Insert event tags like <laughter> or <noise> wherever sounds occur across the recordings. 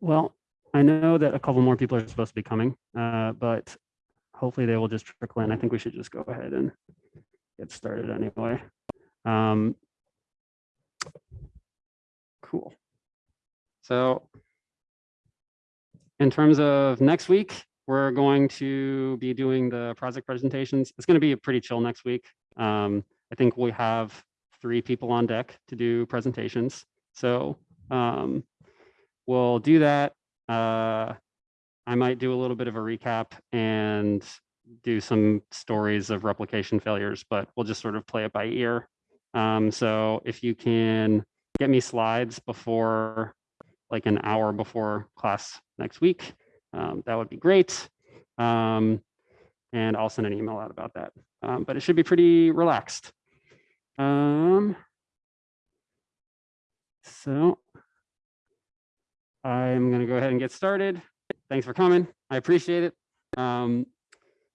Well, I know that a couple more people are supposed to be coming, uh, but hopefully they will just trickle in. I think we should just go ahead and get started anyway. Um, cool. So in terms of next week, we're going to be doing the project presentations. It's going to be a pretty chill next week. Um, I think we have three people on deck to do presentations. So um, we'll do that. Uh, I might do a little bit of a recap and do some stories of replication failures, but we'll just sort of play it by ear. Um, so if you can get me slides before like an hour before class next week, um, that would be great. Um, and I'll send an email out about that. Um, but it should be pretty relaxed. Um, so I'm going to go ahead and get started. Thanks for coming. I appreciate it. Um,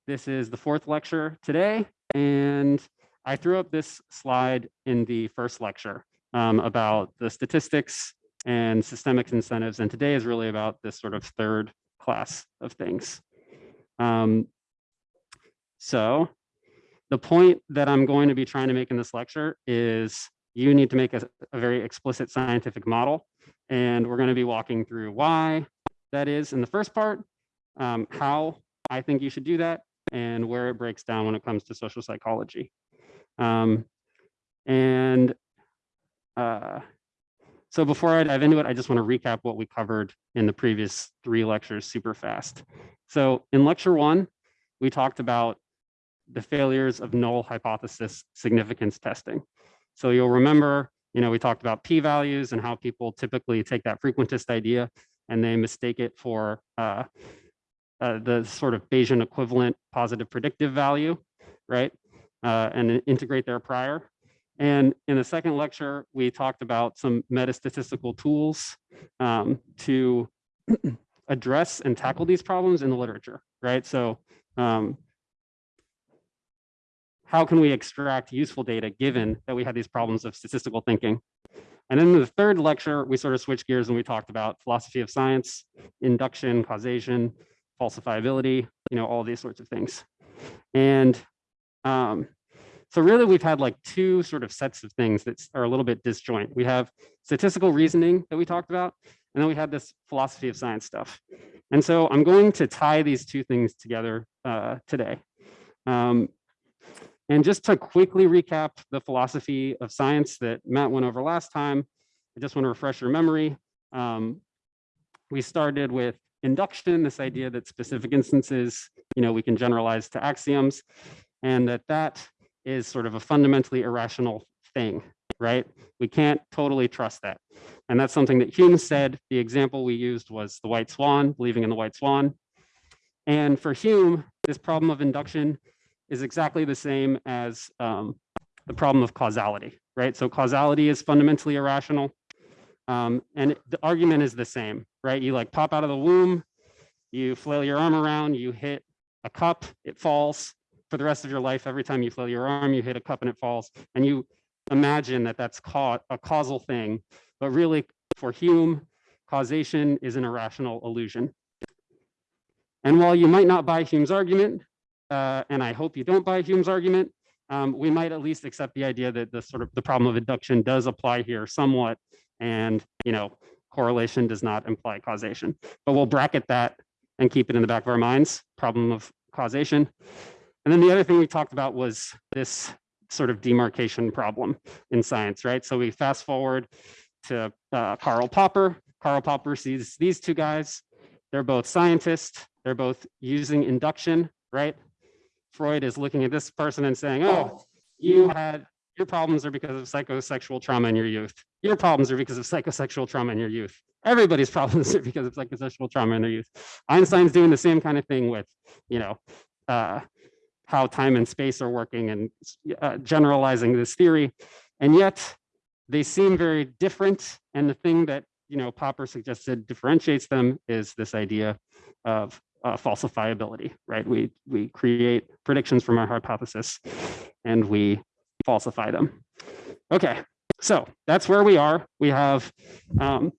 this is the fourth lecture today, and I threw up this slide in the first lecture um, about the statistics and systemic incentives, and today is really about this sort of third class of things. Um, so the point that I'm going to be trying to make in this lecture is you need to make a, a very explicit scientific model. And we're going to be walking through why that is in the first part, um, how I think you should do that, and where it breaks down when it comes to social psychology. Um, and uh, so before I dive into it, I just want to recap what we covered in the previous three lectures super fast. So in lecture one, we talked about the failures of null hypothesis significance testing. So you'll remember, you know, we talked about p-values and how people typically take that frequentist idea and they mistake it for uh, uh, the sort of Bayesian equivalent positive predictive value, right? Uh, and integrate their prior. And in the second lecture, we talked about some metastatistical tools um, to <clears throat> address and tackle these problems in the literature, right? So um, how can we extract useful data given that we had these problems of statistical thinking? And then in the third lecture, we sort of switched gears and we talked about philosophy of science, induction, causation, falsifiability, you know, all these sorts of things. And um, so really we've had like two sort of sets of things that are a little bit disjoint. We have statistical reasoning that we talked about, and then we had this philosophy of science stuff. And so I'm going to tie these two things together uh, today. Um, and just to quickly recap the philosophy of science that Matt went over last time, I just want to refresh your memory. Um, we started with induction, this idea that specific instances, you know, we can generalize to axioms, and that that is sort of a fundamentally irrational thing, right? We can't totally trust that. And that's something that Hume said. The example we used was the white swan, believing in the white swan. And for Hume, this problem of induction is exactly the same as um, the problem of causality, right? So causality is fundamentally irrational. Um, and the argument is the same, right? You like pop out of the womb, you flail your arm around, you hit a cup, it falls. For the rest of your life, every time you flail your arm, you hit a cup and it falls. And you imagine that that's ca a causal thing. But really, for Hume, causation is an irrational illusion. And while you might not buy Hume's argument, uh, and I hope you don't buy Hume's argument, um, we might at least accept the idea that the sort of the problem of induction does apply here somewhat, and you know correlation does not imply causation. But we'll bracket that and keep it in the back of our minds, problem of causation. And then the other thing we talked about was this sort of demarcation problem in science, right? So we fast forward to uh, Karl Popper. Karl Popper sees these two guys. They're both scientists. They're both using induction, right? Freud is looking at this person and saying, oh, you had your problems are because of psychosexual trauma in your youth. Your problems are because of psychosexual trauma in your youth. Everybody's <laughs> problems are because of psychosexual trauma in their youth. Einstein's doing the same kind of thing with, you know, uh, how time and space are working and uh, generalizing this theory. And yet they seem very different. And the thing that, you know, Popper suggested differentiates them is this idea of uh, falsifiability, right? We, we create predictions from our hypothesis and we falsify them. Okay, so that's where we are. We have um,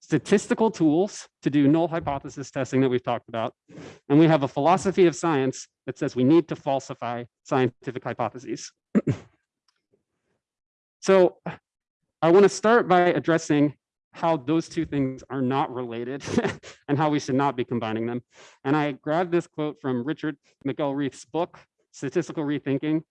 statistical tools to do null hypothesis testing that we've talked about. And we have a philosophy of science that says we need to falsify scientific hypotheses. <clears throat> so I want to start by addressing how those two things are not related <laughs> and how we should not be combining them. And I grabbed this quote from Richard McElreath's book, Statistical Rethinking.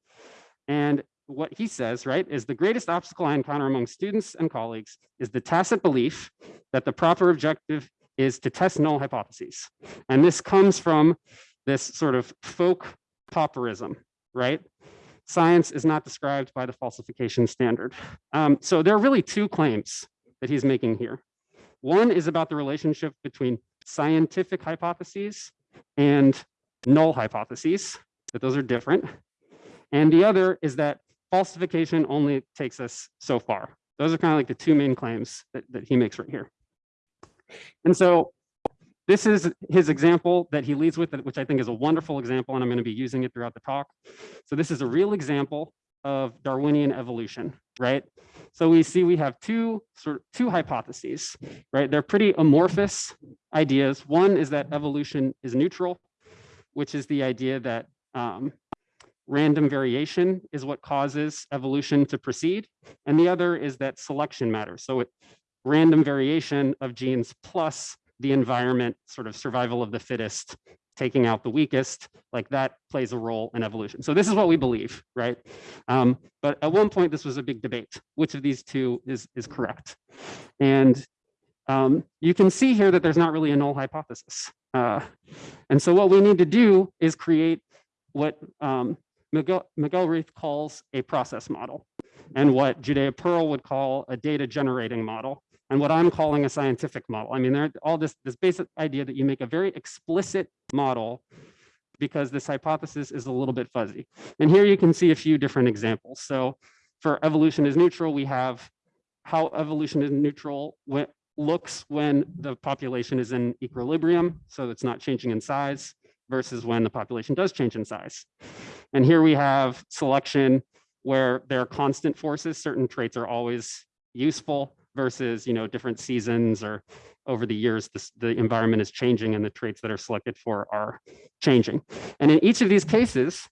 And what he says, right, is the greatest obstacle I encounter among students and colleagues is the tacit belief that the proper objective is to test null hypotheses. And this comes from this sort of folk Popperism, right? Science is not described by the falsification standard. Um, so there are really two claims that he's making here. One is about the relationship between scientific hypotheses and null hypotheses, that those are different. And the other is that falsification only takes us so far. Those are kind of like the two main claims that, that he makes right here. And so this is his example that he leads with, which I think is a wonderful example, and I'm going to be using it throughout the talk. So this is a real example of Darwinian evolution, right? So we see we have two sort of two hypotheses, right? They're pretty amorphous ideas. One is that evolution is neutral, which is the idea that um, random variation is what causes evolution to proceed. And the other is that selection matters. So it, random variation of genes plus the environment, sort of survival of the fittest, taking out the weakest, like that plays a role in evolution. So this is what we believe, right? Um, but at one point, this was a big debate. Which of these two is, is correct? And um, you can see here that there's not really a null hypothesis. Uh, and so what we need to do is create what um, Miguel, McElreath calls a process model and what Judea Pearl would call a data generating model and what I'm calling a scientific model. I mean, there all this, this basic idea that you make a very explicit model because this hypothesis is a little bit fuzzy. And here you can see a few different examples. So for evolution is neutral, we have how evolution is neutral when, looks when the population is in equilibrium, so it's not changing in size, versus when the population does change in size. And here we have selection where there are constant forces, certain traits are always useful versus, you know, different seasons or over the years, this, the environment is changing and the traits that are selected for are changing. And in each of these cases,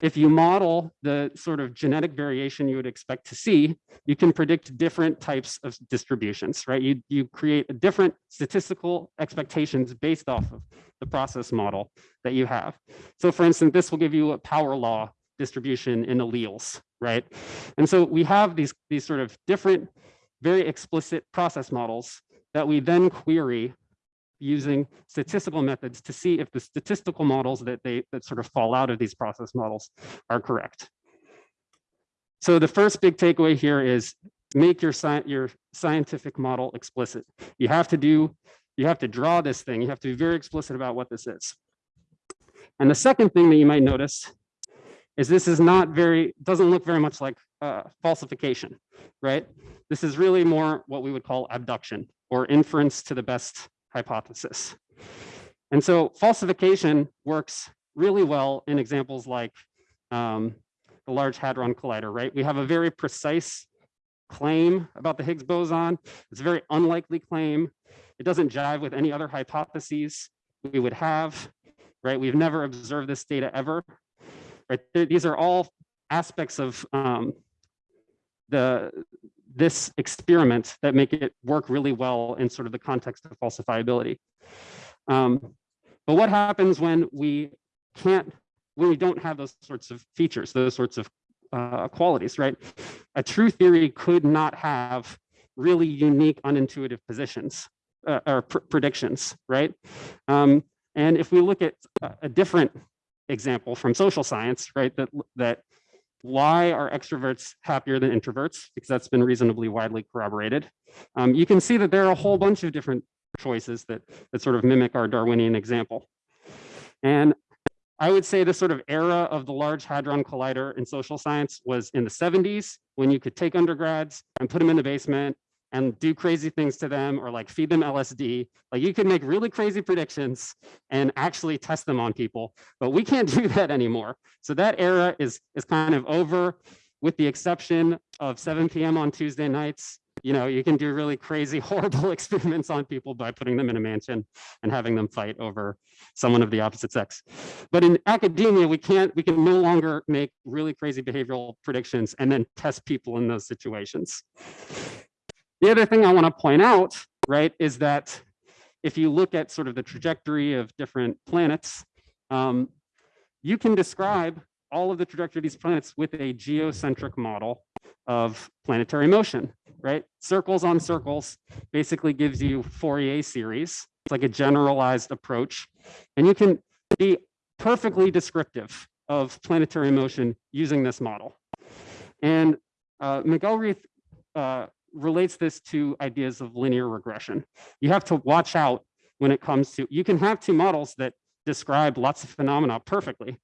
if you model the sort of genetic variation you would expect to see, you can predict different types of distributions, right? You, you create different statistical expectations based off of the process model that you have. So for instance, this will give you a power law distribution in alleles, right? And so we have these, these sort of different, very explicit process models that we then query using statistical methods to see if the statistical models that they that sort of fall out of these process models are correct. So the first big takeaway here is make your, your scientific model explicit. You have to do, you have to draw this thing. You have to be very explicit about what this is. And the second thing that you might notice is this is not very, doesn't look very much like uh, falsification, right? This is really more what we would call abduction or inference to the best hypothesis. And so falsification works really well in examples like um, the Large Hadron Collider, right? We have a very precise claim about the Higgs boson. It's a very unlikely claim. It doesn't jive with any other hypotheses we would have, right? We've never observed this data ever, right? These are all aspects of um, the this experiment that make it work really well in sort of the context of falsifiability. Um, but what happens when we can't, when we don't have those sorts of features, those sorts of uh, qualities, right? A true theory could not have really unique, unintuitive positions uh, or pr predictions, right? Um, and if we look at a different example from social science, right, that that why are extroverts happier than introverts? Because that's been reasonably widely corroborated. Um, you can see that there are a whole bunch of different choices that, that sort of mimic our Darwinian example. And I would say the sort of era of the Large Hadron Collider in social science was in the 70s, when you could take undergrads and put them in the basement and do crazy things to them or like feed them LSD. Like you can make really crazy predictions and actually test them on people, but we can't <laughs> do that anymore. So that era is, is kind of over with the exception of 7 p.m. on Tuesday nights. You know, you can do really crazy, <laughs> horrible experiments on people by putting them in a mansion and having them fight over someone of the opposite sex. But in academia, we can't, we can no longer make really crazy behavioral predictions and then test people in those situations. The other thing I want to point out, right, is that if you look at sort of the trajectory of different planets, um, you can describe all of the trajectory of these planets with a geocentric model of planetary motion, right? Circles on circles basically gives you Fourier series. It's like a generalized approach. And you can be perfectly descriptive of planetary motion using this model. And uh, McElreath uh, relates this to ideas of linear regression. You have to watch out when it comes to, you can have two models that describe lots of phenomena perfectly,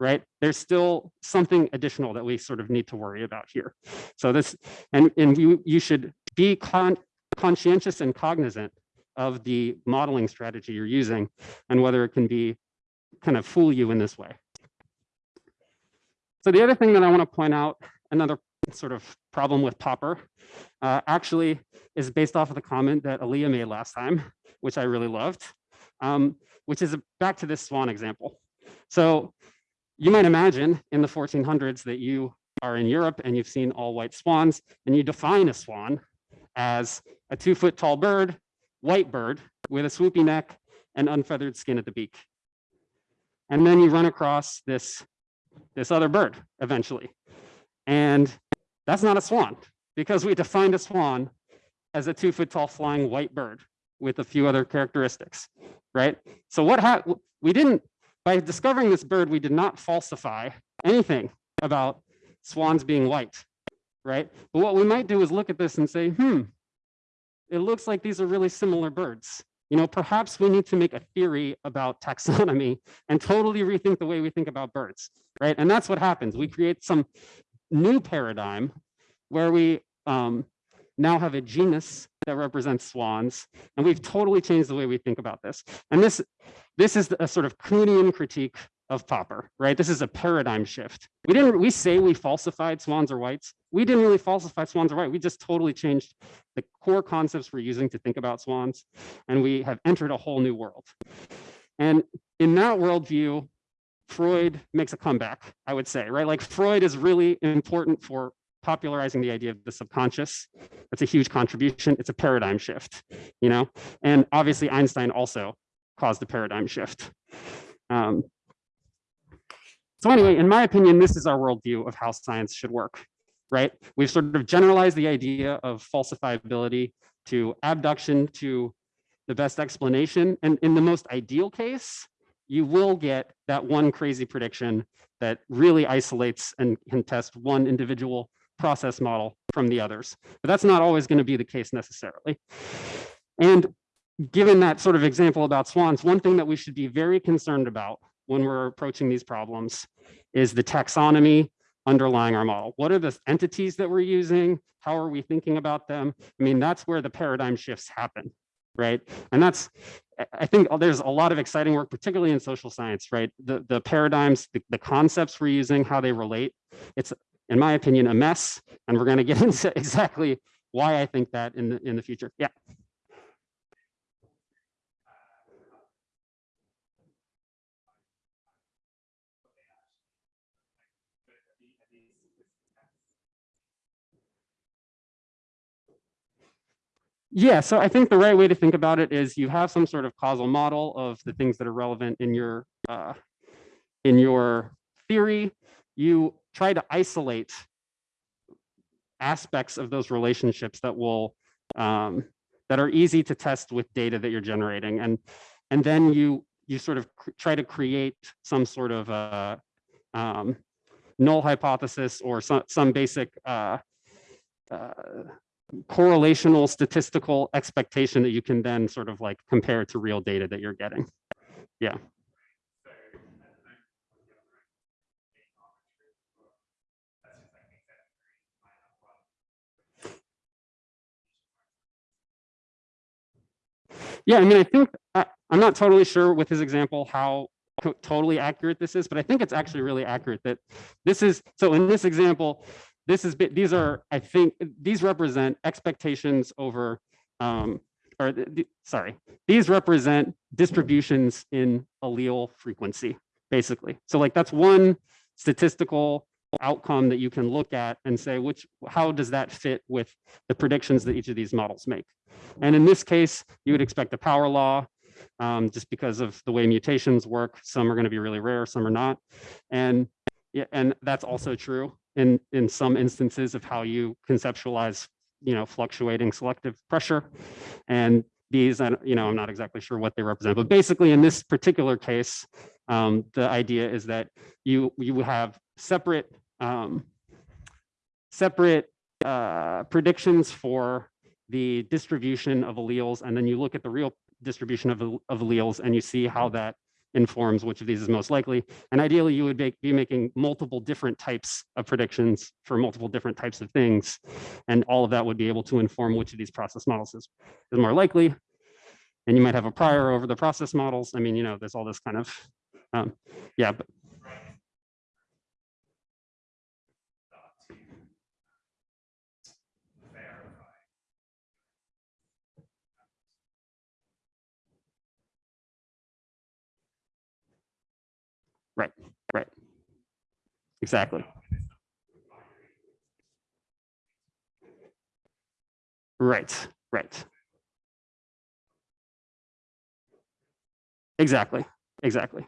right? There's still something additional that we sort of need to worry about here. So this, and, and you, you should be con conscientious and cognizant of the modeling strategy you're using and whether it can be kind of fool you in this way. So the other thing that I want to point out, another sort of problem with Popper, uh, actually is based off of the comment that Aaliyah made last time, which I really loved, um, which is back to this swan example. So you might imagine in the 1400s that you are in Europe and you've seen all white swans and you define a swan as a two foot tall bird, white bird with a swoopy neck and unfeathered skin at the beak. And then you run across this, this other bird eventually. And that's not a swan because we defined a swan as a two foot tall flying white bird with a few other characteristics, right? So what? We didn't by discovering this bird, we did not falsify anything about swans being white, right? But what we might do is look at this and say, hmm, it looks like these are really similar birds. You know, perhaps we need to make a theory about taxonomy and totally rethink the way we think about birds, right? And that's what happens. We create some new paradigm where we um, now have a genus that represents swans, and we've totally changed the way we think about this. And this, this is a sort of Kuhnian critique of Popper, right? This is a paradigm shift. We didn't, we say we falsified swans or whites. We didn't really falsify swans or white. We just totally changed the core concepts we're using to think about swans, and we have entered a whole new world. And in that worldview, Freud makes a comeback, I would say, right? Like Freud is really important for popularizing the idea of the subconscious. That's a huge contribution. It's a paradigm shift, you know? And obviously Einstein also caused a paradigm shift. Um, so anyway, in my opinion, this is our worldview of how science should work, right? We've sort of generalized the idea of falsifiability to abduction to the best explanation. And in the most ideal case, you will get that one crazy prediction that really isolates and can test one individual process model from the others. But that's not always going to be the case necessarily. And given that sort of example about swans, one thing that we should be very concerned about when we're approaching these problems is the taxonomy underlying our model. What are the entities that we're using? How are we thinking about them? I mean, that's where the paradigm shifts happen, right? And that's, I think there's a lot of exciting work, particularly in social science, right? The, the paradigms, the, the concepts we're using, how they relate. It's in my opinion, a mess. And we're going to get <laughs> into exactly why I think that in the, in the future. Yeah. Yeah, so I think the right way to think about it is you have some sort of causal model of the things that are relevant in your uh, in your theory. You try to isolate aspects of those relationships that will um, that are easy to test with data that you're generating and and then you you sort of try to create some sort of uh, um, null hypothesis or some, some basic uh, uh, correlational statistical expectation that you can then sort of like compare to real data that you're getting. Yeah. Yeah, I mean, I think I, I'm not totally sure with his example how totally accurate this is, but I think it's actually really accurate that this is, so in this example, this is, these are, I think, these represent expectations over, um, or, sorry, these represent distributions in allele frequency, basically. So like, that's one statistical outcome that you can look at and say, which, how does that fit with the predictions that each of these models make? And in this case, you would expect a power law, um, just because of the way mutations work. Some are going to be really rare, some are not. And yeah, and that's also true in in some instances of how you conceptualize, you know, fluctuating selective pressure. And these, I, you know, I'm not exactly sure what they represent, but basically in this particular case, um, the idea is that you you have separate um, separate uh, predictions for the distribution of alleles, and then you look at the real distribution of, of alleles and you see how that informs which of these is most likely. And ideally, you would make, be making multiple different types of predictions for multiple different types of things. And all of that would be able to inform which of these process models is, is more likely. And you might have a prior over the process models. I mean, you know, there's all this kind of, um, yeah, but exactly. Right, right. Exactly, exactly.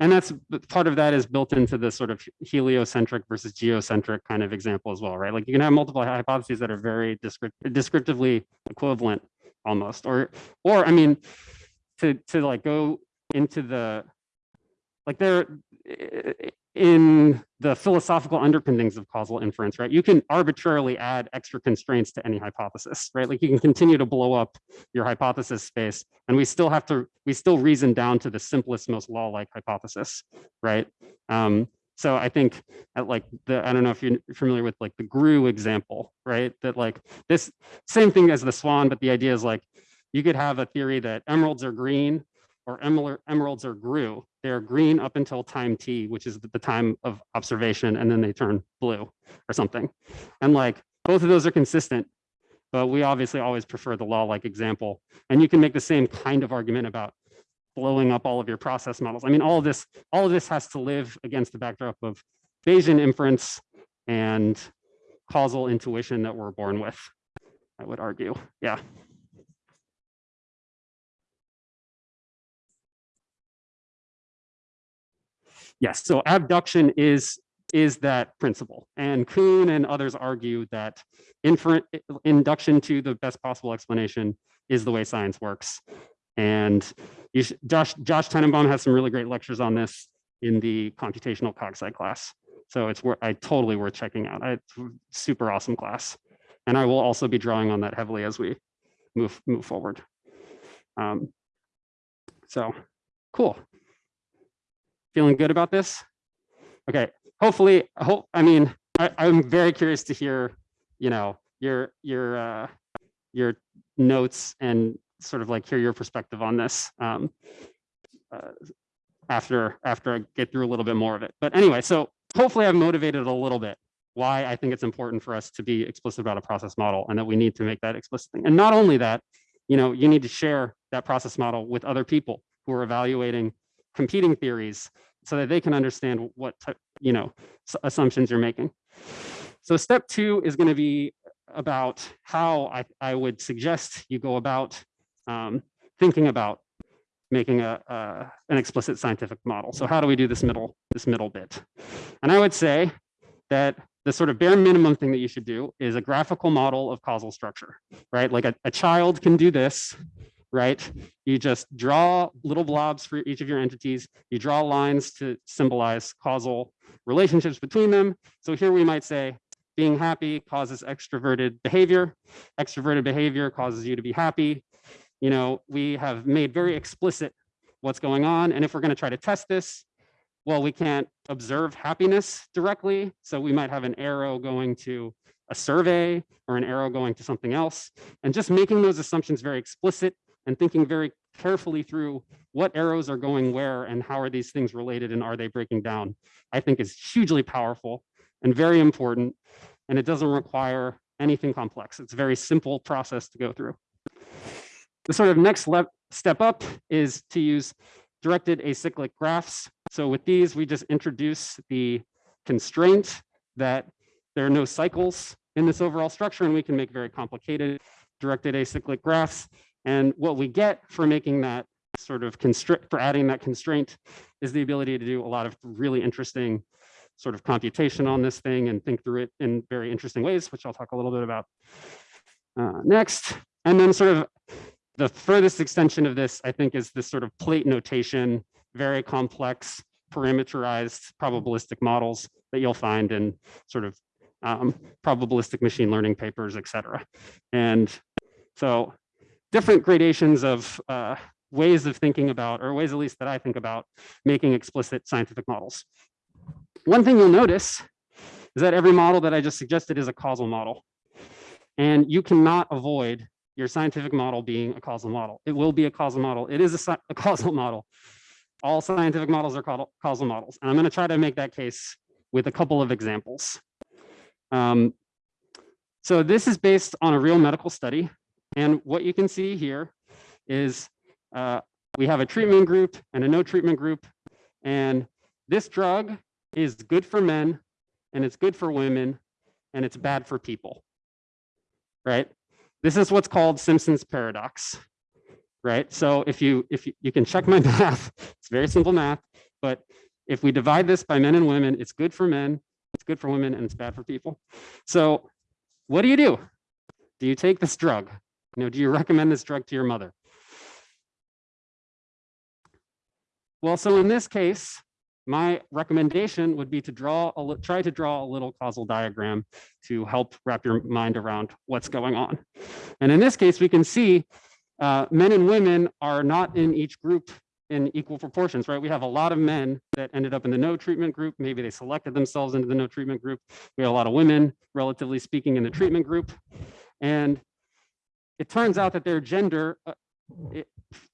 And that's part of that is built into the sort of heliocentric versus geocentric kind of example as well, right? Like you can have multiple hypotheses that are very descript- descriptively equivalent almost, or, or I mean, to, to like go into the, like there, in the philosophical underpinnings of causal inference, right? You can arbitrarily add extra constraints to any hypothesis, right? Like you can continue to blow up your hypothesis space and we still have to, we still reason down to the simplest, most law-like hypothesis, right? Um, so I think like the, I don't know if you're familiar with like the grue example, right? That like this same thing as the swan, but the idea is like you could have a theory that emeralds are green or emerald, emeralds are grue. They're green up until time t, which is the time of observation, and then they turn blue or something. And like both of those are consistent, but we obviously always prefer the law-like example. And you can make the same kind of argument about blowing up all of your process models. I mean, all of this, all of this has to live against the backdrop of Bayesian inference and causal intuition that we're born with, I would argue. Yeah. Yes, so abduction is is that principle. And Kuhn and others argue that induction to the best possible explanation is the way science works. And Josh Josh Tenenbaum has some really great lectures on this in the computational cogsci class. So it's I totally worth checking out. I, super awesome class. And I will also be drawing on that heavily as we move move forward. Um, so cool feeling good about this? Okay, hopefully, I hope, I mean, I, I'm very curious to hear, you know, your, your, uh, your notes and sort of like hear your perspective on this. Um, uh, after, after I get through a little bit more of it. But anyway, so hopefully I've motivated a little bit why I think it's important for us to be explicit about a process model and that we need to make that explicit thing. And not only that, you know, you need to share that process model with other people who are evaluating competing theories so that they can understand what you know assumptions you're making. So step two is going to be about how I, I would suggest you go about um, thinking about making a, an explicit scientific model. So how do we do this middle this middle bit? And I would say that the sort of bare minimum thing that you should do is a graphical model of causal structure, right? Like a, a child can do this, right? You just draw little blobs for each of your entities. You draw lines to symbolize causal relationships between them. So here we might say being happy causes extroverted behavior. Extroverted behavior causes you to be happy. You know, we have made very explicit what's going on. And if we're going to try to test this, well, we can't observe happiness directly. So we might have an arrow going to a survey or an arrow going to something else. And just making those assumptions very explicit and thinking very carefully through what arrows are going where and how are these things related and are they breaking down, I think is hugely powerful and very important and it doesn't require anything complex. It's a very simple process to go through. The sort of next step up is to use directed acyclic graphs. So with these, we just introduce the constraint that there are no cycles in this overall structure, and we can make very complicated directed acyclic graphs. And what we get for making that sort of constraint, for adding that constraint, is the ability to do a lot of really interesting sort of computation on this thing and think through it in very interesting ways, which I'll talk a little bit about uh, next. And then sort of the furthest extension of this, I think, is this sort of plate notation, very complex, parameterized probabilistic models that you'll find in sort of um, probabilistic machine learning papers, et cetera. And so different gradations of uh, ways of thinking about, or ways at least that I think about, making explicit scientific models. One thing you'll notice is that every model that I just suggested is a causal model. And you cannot avoid your scientific model being a causal model. It will be a causal model. It is a, a causal model. All scientific models are causal models. And I'm going to try to make that case with a couple of examples. Um, so this is based on a real medical study. And what you can see here is uh, we have a treatment group and a no treatment group. And this drug is good for men and it's good for women and it's bad for people, right? This is what's called Simpson's paradox, right? So if you if you, you can check my <laughs> math, it's very simple math, but if we divide this by men and women, it's good for men, it's good for women, and it's bad for people. So what do you do? Do you take this drug? You know, do you <laughs> recommend this drug to your mother? Well, so in this case, my recommendation would be to draw a try to draw a little causal diagram to help wrap your mind around what's going on. And in this case, we can see uh, men and women are not in each group in equal proportions, right? We have a lot of men that ended up in the no treatment group. Maybe they selected themselves into the no treatment group. We have a lot of women, relatively speaking, in the treatment group. And it turns out that their gender uh,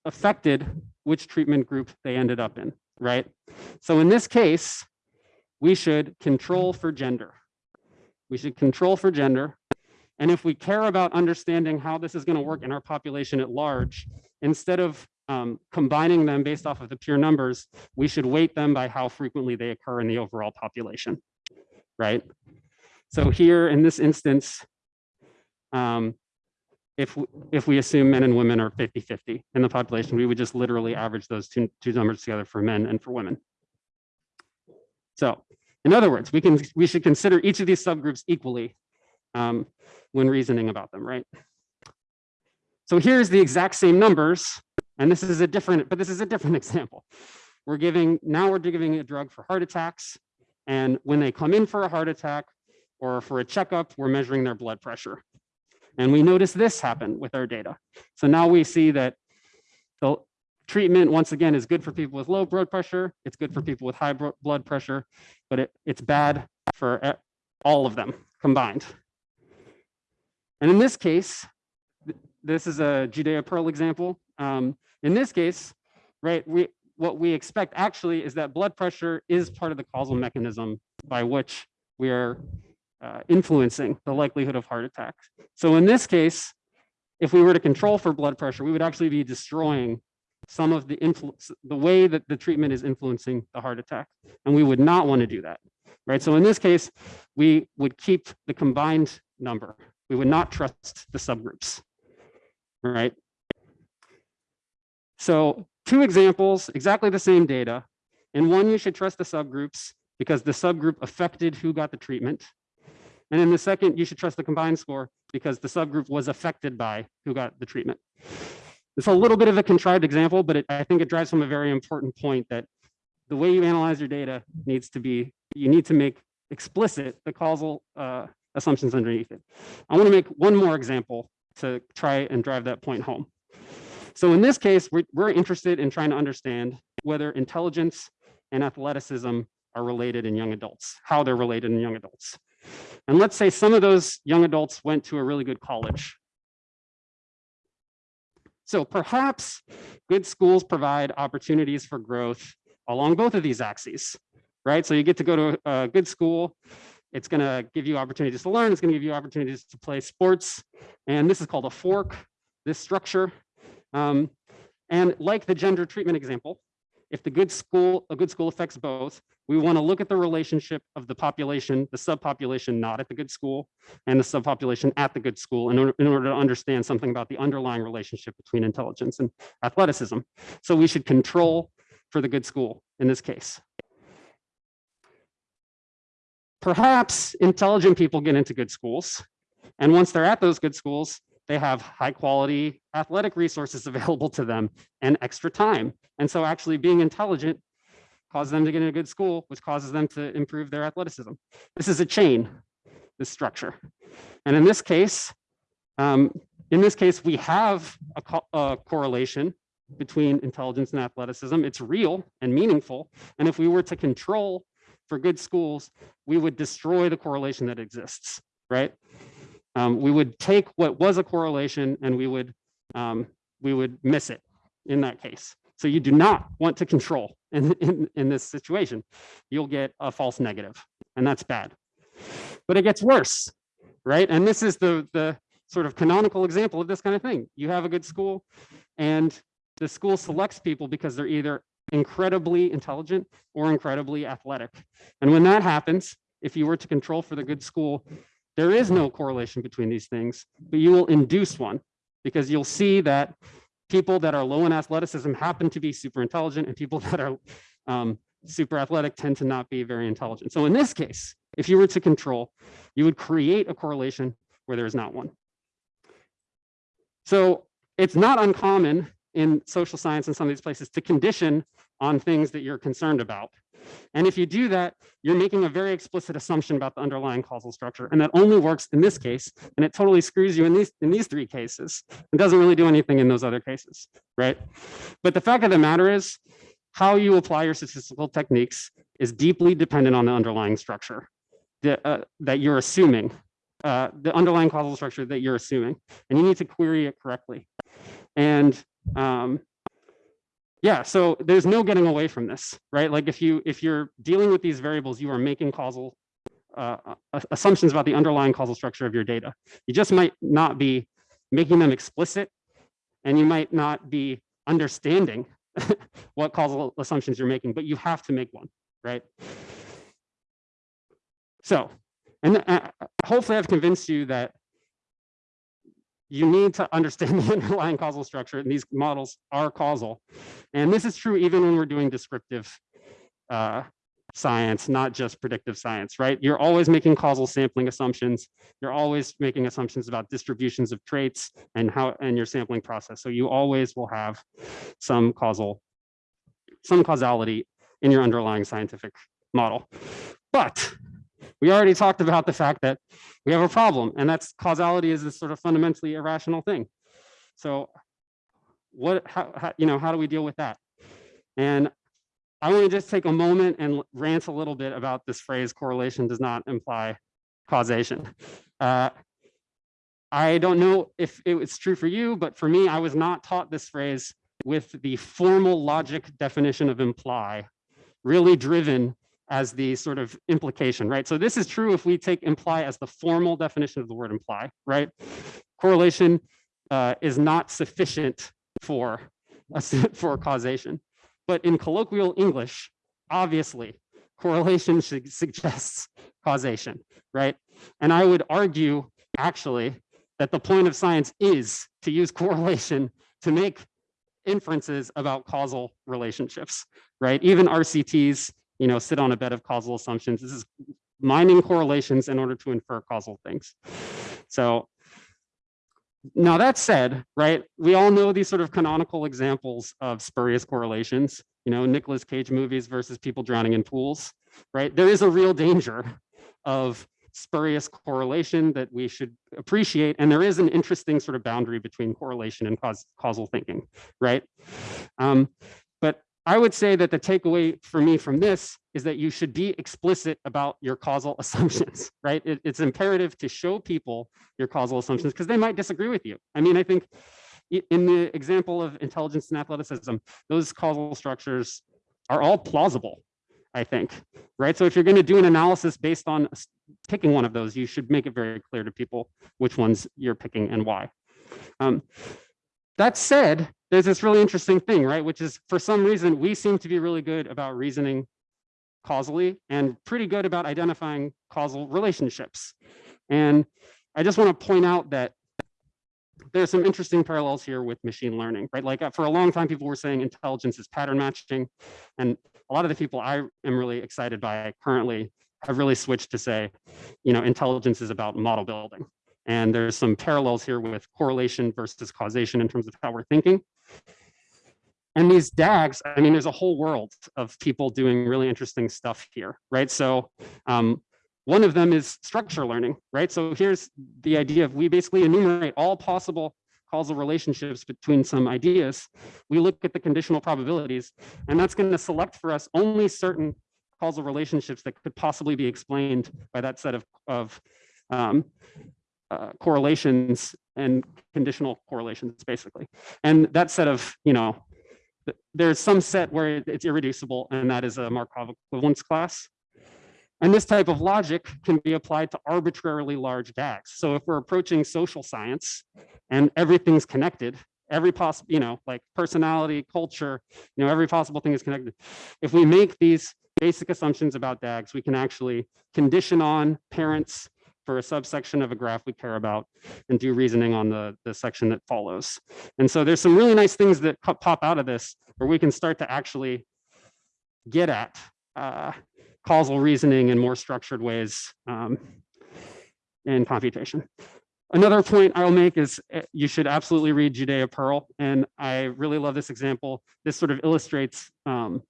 affected which treatment group they ended up in right? So in this case, we should control for gender. We should control for gender. And if we care about understanding how this is going to work in our population at large, instead of um, combining them based off of the pure numbers, we should weight them by how frequently they occur in the overall population, right? So here in this instance, um, if if we assume men and women are 50-50 in the population, we would just literally average those two, two numbers together for men and for women. So in other words, we can we should consider each of these subgroups equally um, when reasoning about them, right? So here's the exact same numbers, and this is a different, but this is a different <laughs> example. We're giving, now we're giving a drug for heart attacks, and when they come in for a heart attack or for a checkup, we're measuring their blood pressure. And we notice this happen with our data. So now we see that the treatment, once again, is good for people with low blood pressure. It's good for people with high blood pressure, but it, it's bad for all of them combined. And in this case, this is a Judea-Pearl example. Um, in this case, right, we, what we expect actually is that blood pressure is part of the causal mechanism by which we are uh, influencing the likelihood of heart attacks. So in this case, if we were to control for blood pressure, we would actually be destroying some of the influence, the way that the treatment is influencing the heart attack. And we would not want to do that, right? So in this case, we would keep the combined number. We would not trust the subgroups, right? So two examples, exactly the same data. In one, you should trust the subgroups because the subgroup affected who got the treatment. And in the second, you should trust the combined score because the subgroup was affected by who got the treatment. It's a little bit of a contrived example, but it, I think it drives home a very important point that the way you analyze your data needs to be, you need to make explicit the causal uh, assumptions underneath it. I want to make one more example to try and drive that point home. So in this case, we're, we're interested in trying to understand whether intelligence and athleticism are related in young adults, how they're related in young adults. And let's say some of those young adults went to a really good college. So perhaps good schools provide opportunities for growth along both of these axes, right? So you get to go to a good school It's going to give you opportunities to learn. It's going to give you opportunities to play sports. And this is called a fork, this structure. Um, and like the gender treatment example, if the good school, a good school affects both, we want to look at the relationship of the population, the subpopulation not at the good school, and the subpopulation at the good school in order, in order to understand something about the underlying relationship between intelligence and athleticism. So we should control for the good school in this case. Perhaps intelligent people get into good schools, and once they're at those good schools, they have high quality athletic resources <laughs> available to them and extra time. And so actually being intelligent causes them to get in a good school, which causes them to improve their athleticism. This is a chain, this structure. And in this case, um, in this case, we have a, co a correlation between intelligence and athleticism. It's real and meaningful. And if we were to control for good schools, we would destroy the correlation that exists, right? Um, we would take what was a correlation and we would um, we would miss it in that case. So you do not want to control <laughs> in, in, in this situation. You'll get a false negative, and that's bad. But it gets worse, right? And this is the, the sort of canonical example of this kind of thing. You have a good school, and the school selects people because they're either incredibly intelligent or incredibly athletic. And when that happens, if you were to control for the good school, there is no correlation between these things, but you will induce one because you'll see that people that are low in athleticism happen to be super intelligent and people <laughs> that are um, super athletic tend to not be very intelligent. So in this case, if you were to control, you would create a correlation where there is not one. So it's not uncommon in social science and some of these places to condition on things that you're concerned about. And if you do that, you're making a very explicit assumption about the underlying causal structure. And that only works in this case. And it totally screws you in these, in these three cases. It doesn't really do anything in those other cases, right? But the fact of the matter is, how you apply your statistical techniques is deeply dependent on the underlying structure that, uh, that you're assuming, uh, the underlying causal structure that you're assuming. And you need to query it correctly. And um, yeah, so there's no getting away from this, right? Like if you if you're dealing with these variables, you are making causal uh, assumptions about the underlying causal structure of your data. You just might not be making them explicit, and you might not be understanding <laughs> what causal assumptions you're making, but you have to make one, right? So, and uh, hopefully I've convinced you that you need to understand <laughs> the underlying causal structure and these models are causal. And this is true even when we're doing descriptive uh, science, not just predictive science, right? You're always making causal sampling assumptions. You're always making assumptions about distributions of traits and how and your sampling process. So you always will have some causal, some causality in your underlying scientific model. But we already talked about the fact that we have a problem and that's causality is this sort of fundamentally irrational thing. So what, how, how, you know, how do we deal with that? And I want to just take a moment and rant a little bit about this phrase correlation does not imply causation. Uh, I don't know if it's true for you, but for me, I was not taught this phrase with the formal logic definition of imply really driven as the sort of implication, right? So this is true if we take imply as the formal definition of the word imply, right? Correlation uh, is not sufficient for, <laughs> for causation. But in colloquial English, obviously, correlation <laughs> suggests causation, right? And I would argue, actually, that the point of science is to use <laughs> correlation to make inferences about causal relationships, right? Even RCTs you know, sit on a bed of causal assumptions. This is mining correlations in order to infer causal things. So now that said, right, we all know these sort of canonical examples of spurious correlations, you know, Nicolas Cage movies versus people drowning in pools, right? There is a real danger of spurious correlation that we should appreciate. And there is an interesting sort of boundary between correlation and cause, causal thinking, right? Um, I would say that the takeaway for me from this is that you should be explicit about your causal <laughs> assumptions, right? It, it's imperative to show people your causal assumptions because they might disagree with you. I mean, I think in the example of intelligence and athleticism, those causal structures are all plausible. I think, right? So if you're going to do an analysis based on picking one of those, you should make it very clear to people which ones you're picking and why. Um, that said, there's this really interesting thing, right? Which is for some reason, we seem to be really good about reasoning causally and pretty good about identifying causal relationships. And I just want to point out that there's some interesting parallels here with machine learning, right? Like uh, for a long time, people were saying intelligence is pattern matching. And a lot of the people I am really excited by currently have really switched to say, you know, intelligence is about model building. And there's some parallels here with correlation versus causation in terms of how we're thinking. And these DAGs, I mean, there's a whole world of people doing really interesting stuff here, right? So um, one of them is structure learning, right? So here's the idea of we basically enumerate all possible causal relationships between some ideas. We look at the conditional probabilities, and that's going to select for us only certain causal relationships that could possibly be explained by that set of, of um, uh, correlations and conditional correlations, basically. And that set of, you know, there's some set where it's irreducible, and that is a Markov equivalence class. And this type of logic can be applied to arbitrarily large DAGs. So if we're approaching social science and everything's connected, every possible, you know, like personality, culture, you know, every possible thing is connected. If we make these basic assumptions about DAGs, we can actually condition on parents for a subsection of a graph we care about and do reasoning on the, the section that follows. And so there's some really nice things that pop out of this where we can start to actually get at uh, causal reasoning in more structured ways um, in computation. Another point I'll make is eh, you should absolutely read Judea Pearl. And I really love this example. This sort of illustrates um,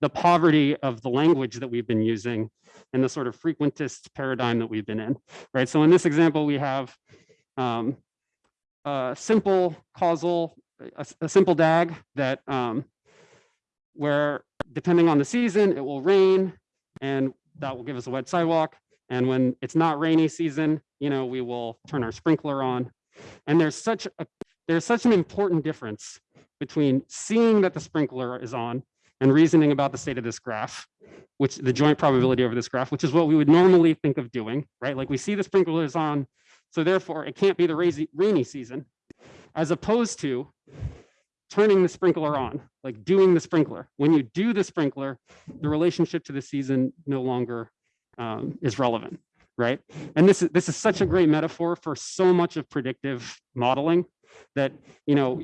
the poverty of the language that we've been using and the sort of frequentist paradigm that we've been in, right? So in this example, we have um, a simple causal, a, a simple DAG that um, where depending on the season, it will rain and that will give us a wet sidewalk. And when it's not rainy season, you know, we will turn our sprinkler on. And there's such a there's such an important difference between seeing that the sprinkler is on and reasoning about the state of this graph, which the joint probability over this graph, which is what we would normally think of doing, right? Like we see the sprinkler is on, so therefore it can't be the rainy season, as opposed to turning the sprinkler on, like doing the sprinkler. When you do the sprinkler, the relationship to the season no longer um, is relevant, right? And this is, this is such a great metaphor for so much of predictive modeling that, you know,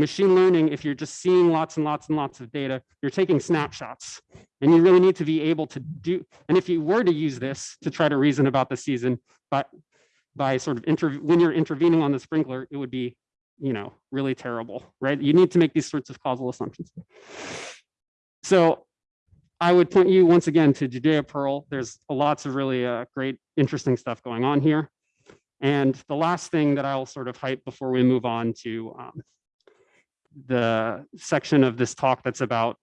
machine learning, if you're just seeing lots and lots and lots of data, you're taking snapshots and you really need to be able to do, and if you were to use this to try to reason about the season, but by sort of inter when you're intervening on the sprinkler, it would be you know, really terrible, right? You need to make these sorts of causal assumptions. So I would point you once again to Judea Pearl. There's lots of really uh, great, interesting stuff going on here. And the last thing that I'll sort of hype before we move on to um, the section of this talk that's about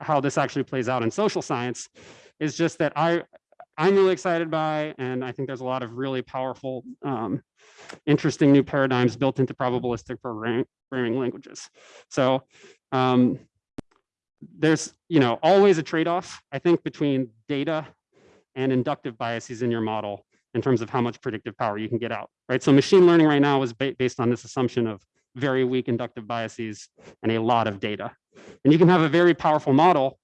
how this actually plays out in social science is just that I, I'm really excited by, and I think there's a lot of really powerful um, interesting new paradigms built into probabilistic programming languages. So um, there's you know always a trade-off, I think, between data and inductive biases in your model in terms of how much predictive power you can get out, right? So machine learning right now is ba based on this assumption of very weak inductive biases and a lot of data. And you can have a very powerful model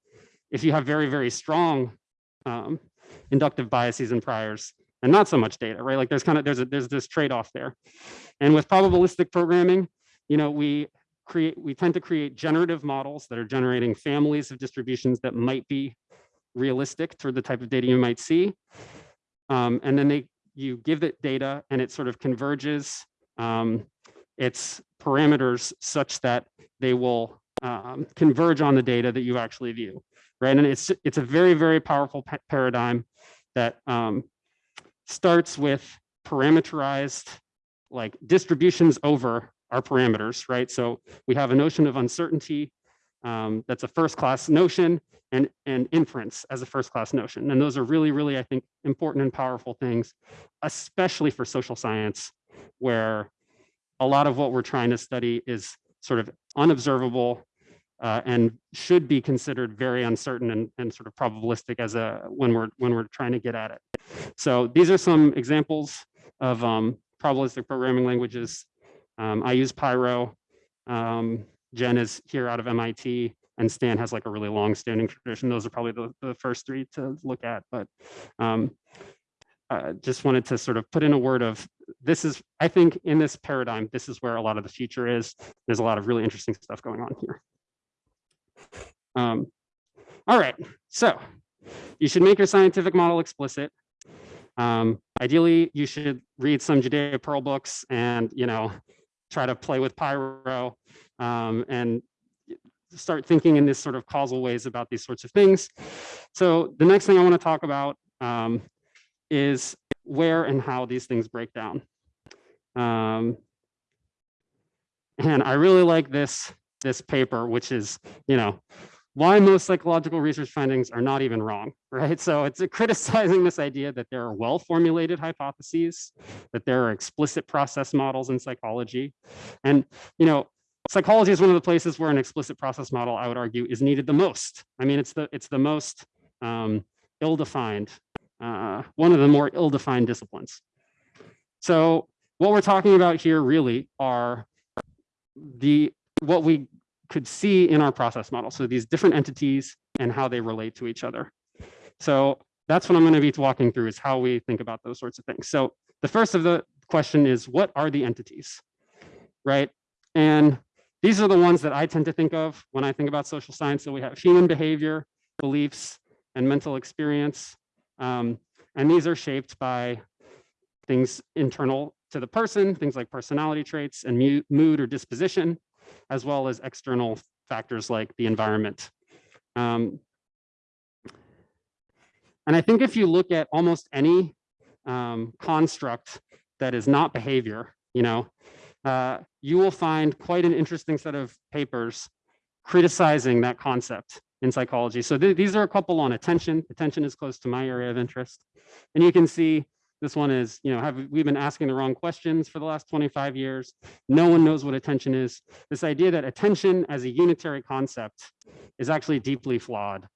if you have very, very strong um, inductive biases and priors and not so much data, right? Like there's kind of, there's a, there's this trade-off there. And with probabilistic programming, you know, we create, we tend to create generative models that are generating families of distributions that might be realistic for the type of data you might see. Um, and then they, you give it data and it sort of converges um, its parameters such that they will um, converge on the data that you actually view, right? And it's, it's a very, very powerful paradigm that um, starts with parameterized like distributions over our parameters, right? So we have a notion of uncertainty um, that's a first class notion and, and inference as a first class notion. And those are really, really, I think, important and powerful things, especially for social science, where a lot of what we're trying to study is sort of unobservable, uh, and should be considered very uncertain and, and sort of probabilistic as a when we're when we're trying to get at it. So these are some examples of um, probabilistic programming languages. Um, I use Pyro. Um, Gen is here out of MIT, and Stan has like a really long-standing tradition. Those are probably the, the first three to look at, but um, uh, just wanted to sort of put in a word of this is, I think in this paradigm, this is where a lot of the future is. There's a lot of really interesting stuff going on here. Um, all right, so you should make your scientific model explicit. Um, ideally, you should read some Judea Pearl books and, you know, try to play with Pyro um, and start thinking in this sort of causal ways about these sorts of things. So the next thing I want to talk about um, is where and how these things break down. Um, and I really like this, this paper, which is, you know, why most psychological research findings are not even wrong, <laughs> right? So it's criticizing this idea that there are well-formulated hypotheses, that there are explicit process models in psychology. And, you know, psychology is one of the places where an explicit process model, I would argue, is needed the most. I mean, it's the, it's the most um, ill-defined uh, one of the more ill-defined disciplines. So what we're talking about here really are the what we could see in our process model. So these different entities and how they relate to each other. So that's what I'm going to be walking through is how we think about those sorts of things. So the first of the question is what are the entities, right? And these are the ones that I tend to think of when I think about social science. So we have human behavior, beliefs, and mental experience. Um, and these are shaped by things internal to the person, things like personality traits and mood or disposition, as well as external factors like the environment. Um, and I think if you look at almost any um, construct that is not behavior, you know, uh, you will find quite an interesting set of papers criticizing that concept in psychology. So th these are a couple on attention. Attention is close to my area of interest. And you can see this one is, you know, have we've been asking the wrong questions for the last 25 years. No one knows what attention is. This idea that attention as a unitary concept is actually deeply flawed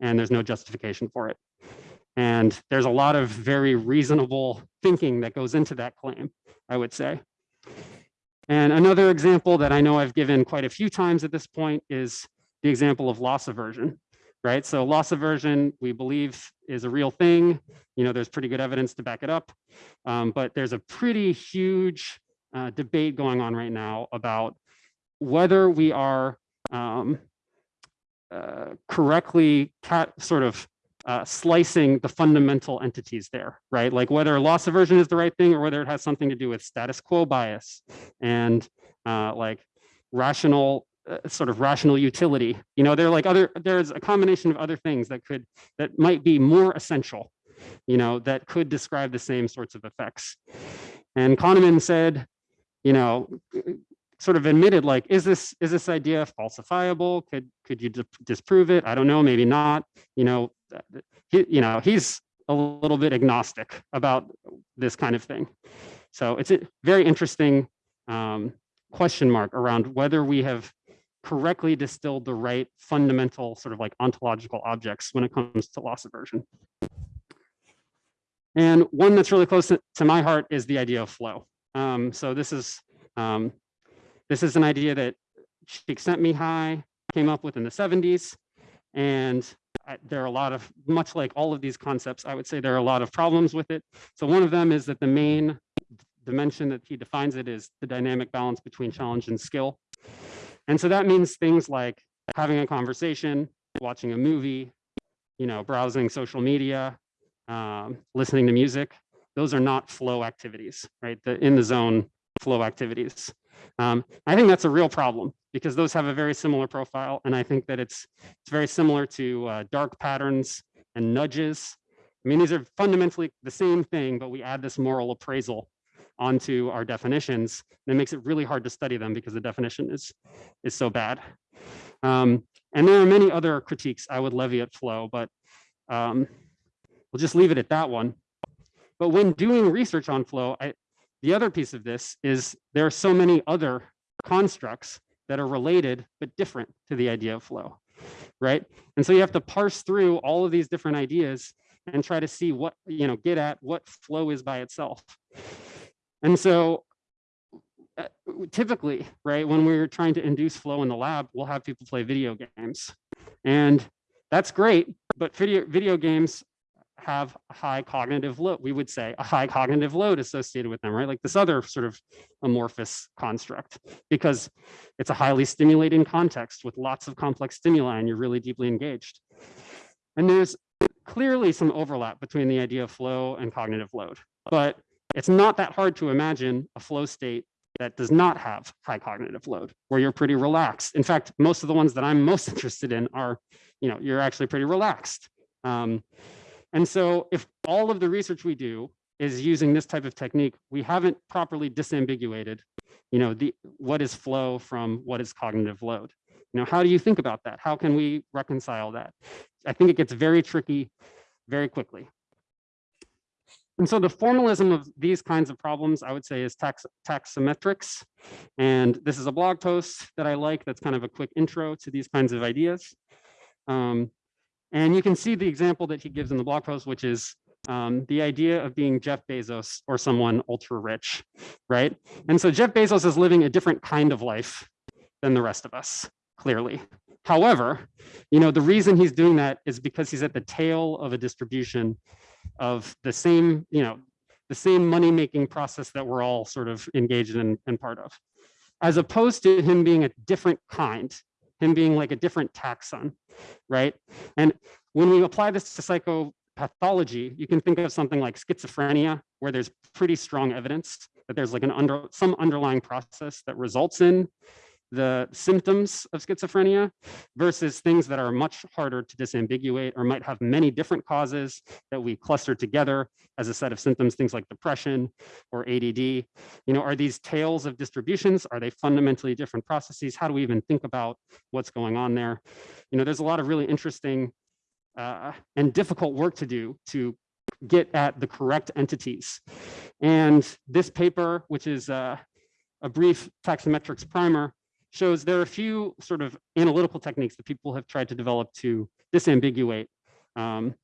and there's no justification for it. And there's a lot of very reasonable thinking that goes into that claim, I would say. And another example that I know I've given quite a few times at this point is the example of loss aversion, right? So loss aversion, we believe is a real thing. You know, there's pretty good evidence to back it up, um, but there's a pretty huge uh, debate going on right now about whether we are um, uh, correctly sort of uh, slicing the fundamental entities there, right? Like whether loss aversion is the right thing or whether it has something to do with status quo bias and uh, like rational sort of rational utility. You know, there are like other, there's a combination of other things that could, that might be more essential, you know, that could describe the same sorts of effects. And Kahneman said, you know, sort of admitted like, is this, is this idea falsifiable? Could, could you disprove it? I don't know, maybe not, you know, he, you know, he's a little bit agnostic about this kind of thing. So it's a very interesting um, question mark around whether we have correctly distilled the right fundamental sort of like ontological objects when it comes to loss aversion. And one that's really close to, my heart is the idea of flow. Um, so this is um, this is an idea that Csikszentmihalyi came up with in the 70s. And I, there are a lot of, much like all of these concepts, I would say there are a lot of problems with it. So one of them is that the main dimension that he defines it is the dynamic balance between challenge and skill. And so that means things like having a conversation, watching a movie, you know, browsing social media, um, listening to music. Those are not flow activities, right? The in the zone flow activities. Um, I think that's a real problem because those have a very similar profile. And I think that it's, it's very similar to uh, dark patterns and nudges. I mean, these are fundamentally the same thing, but we add this moral appraisal onto our definitions. And it makes it really hard to study them because the definition is, is so bad. Um, and there are many other critiques I would levy at flow, but um, we'll just leave it at that one. But when doing research on flow, I, the other piece of this is there are so many other constructs that are related but different to the idea of flow, right? And so you have to parse through all of these different ideas and try to see what, you know, get at what flow is by itself. And so uh, typically, right, when we're trying to induce flow in the lab, we'll have people play video games. And that's great, but video, video games have a high cognitive load, we would say a high cognitive load associated with them, right? Like this other sort of amorphous construct, because it's a highly stimulating context with lots of complex stimuli and you're really deeply engaged. And there's clearly some overlap between the idea of flow and cognitive load, but it's not that hard to imagine a flow state that does not have high cognitive load, where you're pretty relaxed. In fact, most of the ones that I'm most <laughs> interested in are, you know, you're actually pretty relaxed. Um, and so if all of the research we do is using this type of technique, we haven't properly disambiguated, you know, the what is flow from what is cognitive load. You know, how do you think about that? How can we reconcile that? I think it gets very tricky very quickly. And so the formalism of these kinds of problems, I would say, is tax taxometrics. And this is a blog post that I like that's kind of a quick intro to these kinds of ideas. Um, and you can see the example that he gives in the blog post, which is um, the idea of being Jeff Bezos or someone ultra rich, right? And so Jeff Bezos is living a different kind of life than the rest of us, clearly. However, you know, the reason he's doing that is because he's at the tail of a distribution of the same, you know, the same money-making process that we're all sort of engaged in and part of, as opposed to him being a different kind, him being like a different taxon, right? And when we apply this to psychopathology, you can think of something like schizophrenia, where there's pretty strong evidence that there's like an under some underlying process that results in the symptoms of schizophrenia versus things that are much harder to disambiguate or might have many different causes that we cluster together as a set of symptoms, things like depression or ADD. You know, are these tails of distributions? Are they fundamentally different processes? How do we even think about what's going on there? You know, there's a lot of really interesting uh, and difficult work to do to get at the correct entities. And this paper, which is uh, a brief taxometrics primer, shows there are a few sort of analytical techniques that people have tried to develop to disambiguate um,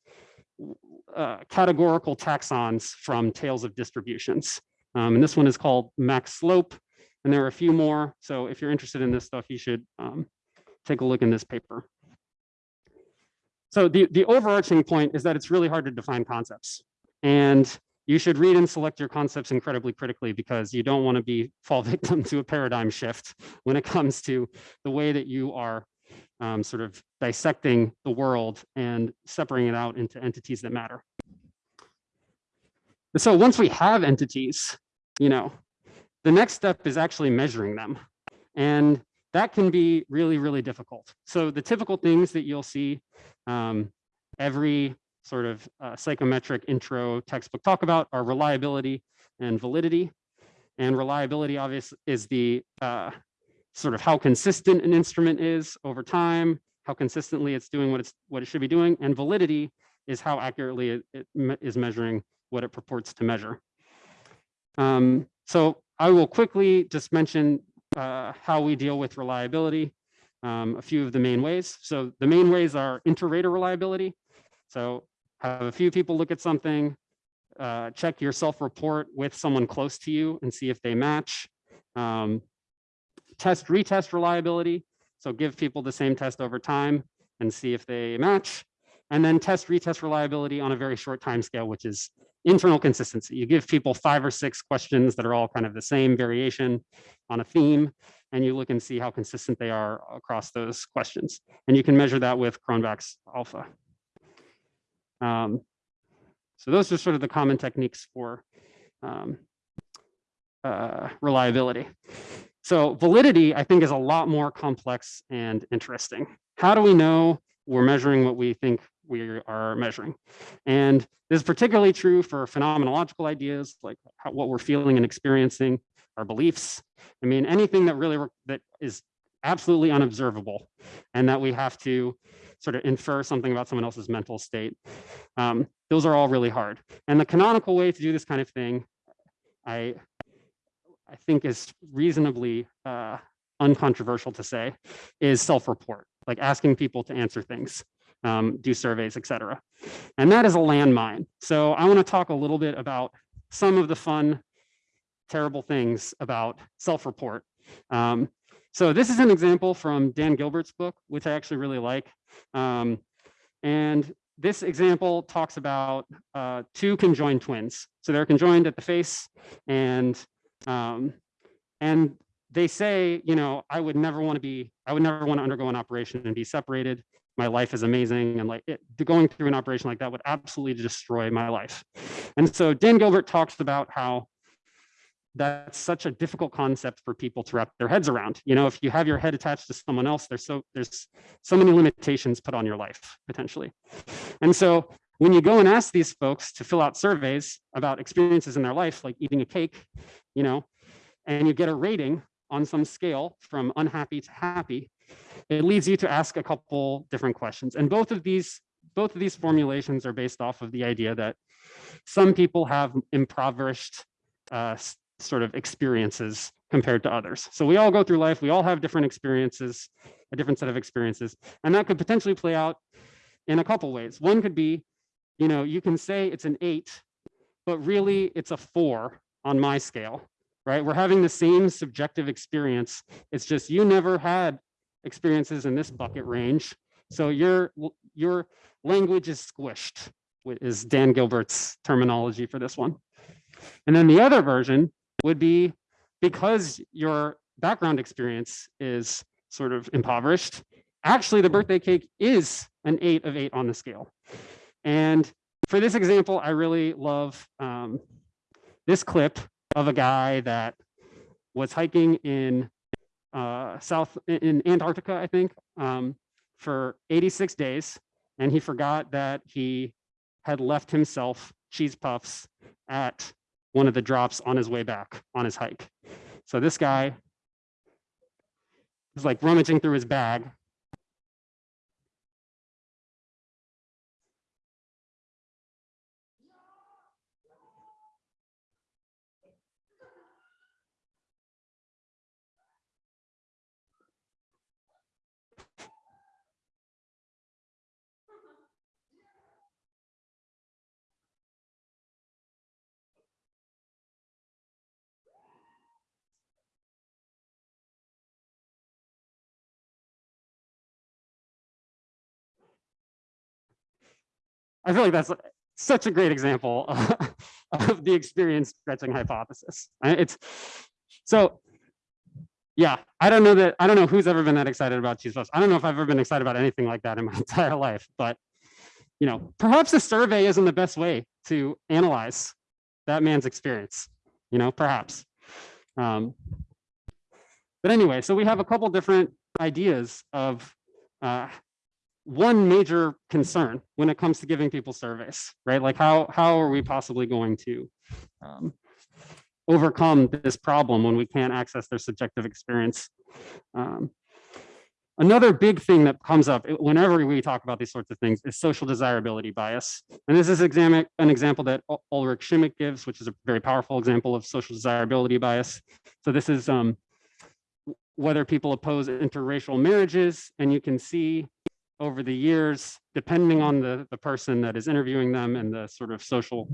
uh, categorical taxons from tails of distributions. Um, and this one is called max slope, and there are a few more. So if you're interested in this stuff, you should um, take a look in this paper. So the, the overarching point is that it's really hard to define concepts. And you should read and select your concepts incredibly critically because you don't want to be <laughs> fall victim to a paradigm shift when it comes to the way that you are um, sort of dissecting the world and separating it out into entities that matter. So once we have entities, you know, the next step is actually measuring them. And that can be really, really difficult. So the typical things that you'll see um, every sort of uh, psychometric intro textbook talk about are reliability and validity. And reliability obviously is the uh, sort of how consistent an instrument is over time, how consistently it's doing what it's what it should be doing, and validity is how accurately it, it me is measuring what it purports to measure. Um, so I will quickly just mention uh, how we deal with reliability, um, a few of the main ways. So the main ways are inter-rater reliability. So have a few people look at something, uh, check your self-report with someone close to you and see if they match. Um, test, retest reliability. So give people the same test over time and see if they match. And then test, retest reliability on a very short time scale, which is internal consistency. You give people five or six questions that are all kind of the same variation on a theme, and you look and see how consistent they are across those questions. And you can measure that with Cronbach's alpha. Um, so those are sort of the common techniques for um, uh, reliability. So validity, I think, is a lot more complex and interesting. How do we know we're measuring what we think we are measuring? And this is particularly true for phenomenological ideas, like how, what we're feeling and experiencing, our beliefs. I mean, anything that really that is absolutely unobservable and that we have to sort of infer something about someone else's mental state. Um, those are all really hard. And the canonical way to do this kind of thing, I, I think is reasonably uh, uncontroversial to say, is self-report, like asking people to answer things, um, do surveys, etc. And that is a landmine. So I want to talk a little bit about some of the fun, terrible things about self-report. Um, so this is an example from Dan Gilbert's book, which I actually really like. Um, and this example talks about uh, two conjoined twins. So they're conjoined at the face and um, and they say, you know, I would never want to be, I would never want to undergo an operation and be separated. My life is amazing. And like it, going through an operation like that would absolutely destroy my life. And so Dan Gilbert talks about how that's such a difficult concept for people to wrap their heads around. You know, if you have your head attached to someone else, there's so there's so many limitations put on your life potentially. And so when you go and ask these folks to fill out surveys about experiences in their life, like eating a cake, you know, and you get a rating on some scale from unhappy to happy, it leads you to ask a couple different questions. And both of these both of these formulations are based off of the idea that some people have impoverished uh, sort of experiences compared to others. So we all go through life, we all have different experiences, a different set of experiences, and that could potentially play out in a couple ways. One could be, you know, you can say it's an eight, but really it's a four on my scale, right? We're having the same subjective experience. It's just you never had experiences in this bucket range. So your, your language is squished, is Dan Gilbert's terminology for this one. And then the other version would be because your background experience is sort of impoverished, actually the birthday cake is an eight of eight on the scale. And for this example, I really love um, this clip of a guy that was hiking in uh, South in Antarctica, I think, um, for 86 days. And he forgot that he had left himself cheese puffs at one of the drops on his way back on his hike. So this guy is like rummaging through his bag I feel like that's such a great example of, <laughs> of the experience stretching hypothesis. It's so yeah, I don't know that I don't know who's ever been that excited about cheese puffs. I don't know if I've ever been excited about anything like that in my <laughs> entire life, but you know, perhaps a survey isn't the best way to analyze that man's experience, you know, perhaps. Um, but anyway, so we have a couple different ideas of uh, one major concern when it comes to giving people surveys, right? Like how, how are we possibly going to um, overcome this problem when we can't access their subjective experience? Um, another big thing that comes up whenever we talk about these sorts of things is social desirability bias. And this is an example that Ulrich Schimmack gives, which is a very powerful example of social desirability bias. So this is um, whether people oppose interracial marriages, and you can see over the years, depending on the, the person that is interviewing them and the sort of social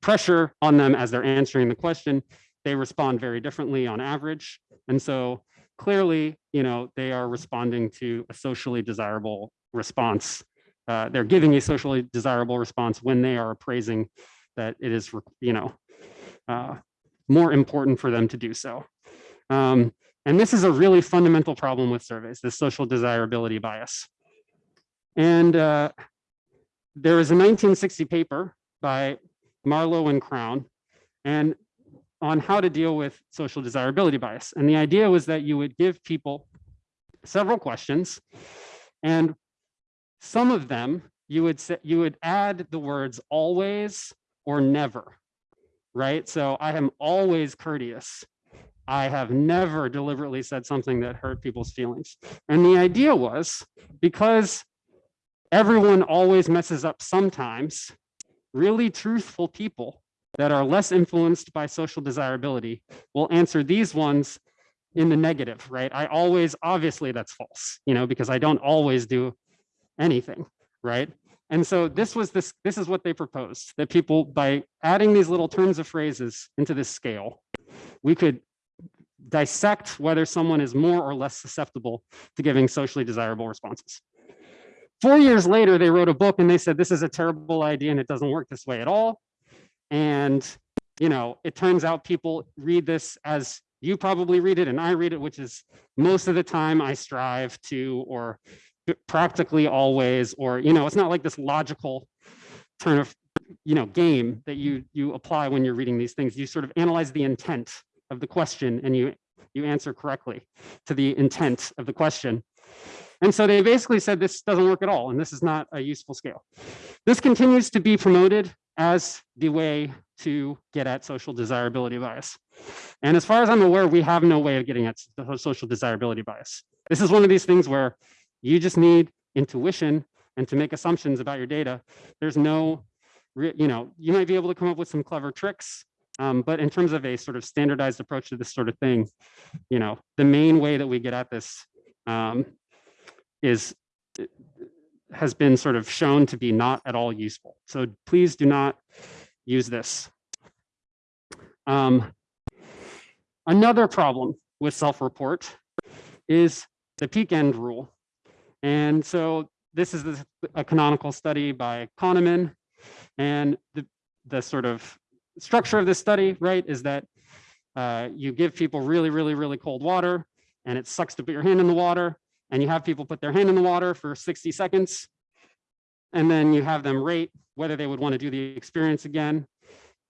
pressure on them as they're answering the question, they respond very differently on average. And so clearly, you know, they are responding to a socially desirable response. Uh, they're giving a socially desirable response when they are appraising that it is, you know, uh, more important for them to do so. Um, and this is a really fundamental problem with surveys, this social desirability bias. And uh, a 1960 paper by Marlowe and Crowne and on how to deal with social desirability bias. And the idea was that you would give people several questions and some of them you would say you would add the words always or never, right? So I am always courteous. I have never deliberately said something that hurt people's feelings. And the idea was because everyone always messes up sometimes. Really truthful people that are less influenced by social desirability will answer these ones in the negative, right? I always, obviously that's false, you know, because I don't always do anything, right? And so this was this, this is what they proposed, that people, by adding these little terms of phrases into this scale, we could dissect whether someone is more or less susceptible to giving socially desirable responses. Four years later, they wrote a book and they said, this is a terrible idea and it doesn't work this way at all. And, you know, it turns out people read this as you probably read it and I read it, which is most of the time I strive to, or practically always, or, you know, it's not like this logical turn of, you know, game that you, you apply when you're reading these things. You sort of analyze the intent of the question and you, you answer correctly to the intent of the question. And so they basically said this doesn't work at all, and this is not a useful scale. This continues to be promoted as the way to get at social desirability bias. And as far as I'm aware, we have no way of getting at the social desirability bias. This is one of these things where you just need intuition and to make assumptions about your data. There's no, you know, you might be able to come up with some clever tricks, um, but in terms of a sort of standardized approach to this sort of thing, you know, the main way that we get at this um, is has been sort of shown to be not at all useful. So please do not use this. Um, another problem with self-report is the peak end rule. And so this is a canonical study by Kahneman. And the, the sort of structure of this study, right, is that uh, you give people really, really, really cold water and it sucks to put your hand in the water and you have people put their hand in the water for 60 seconds, and then you have them rate whether they would want to do the experience again,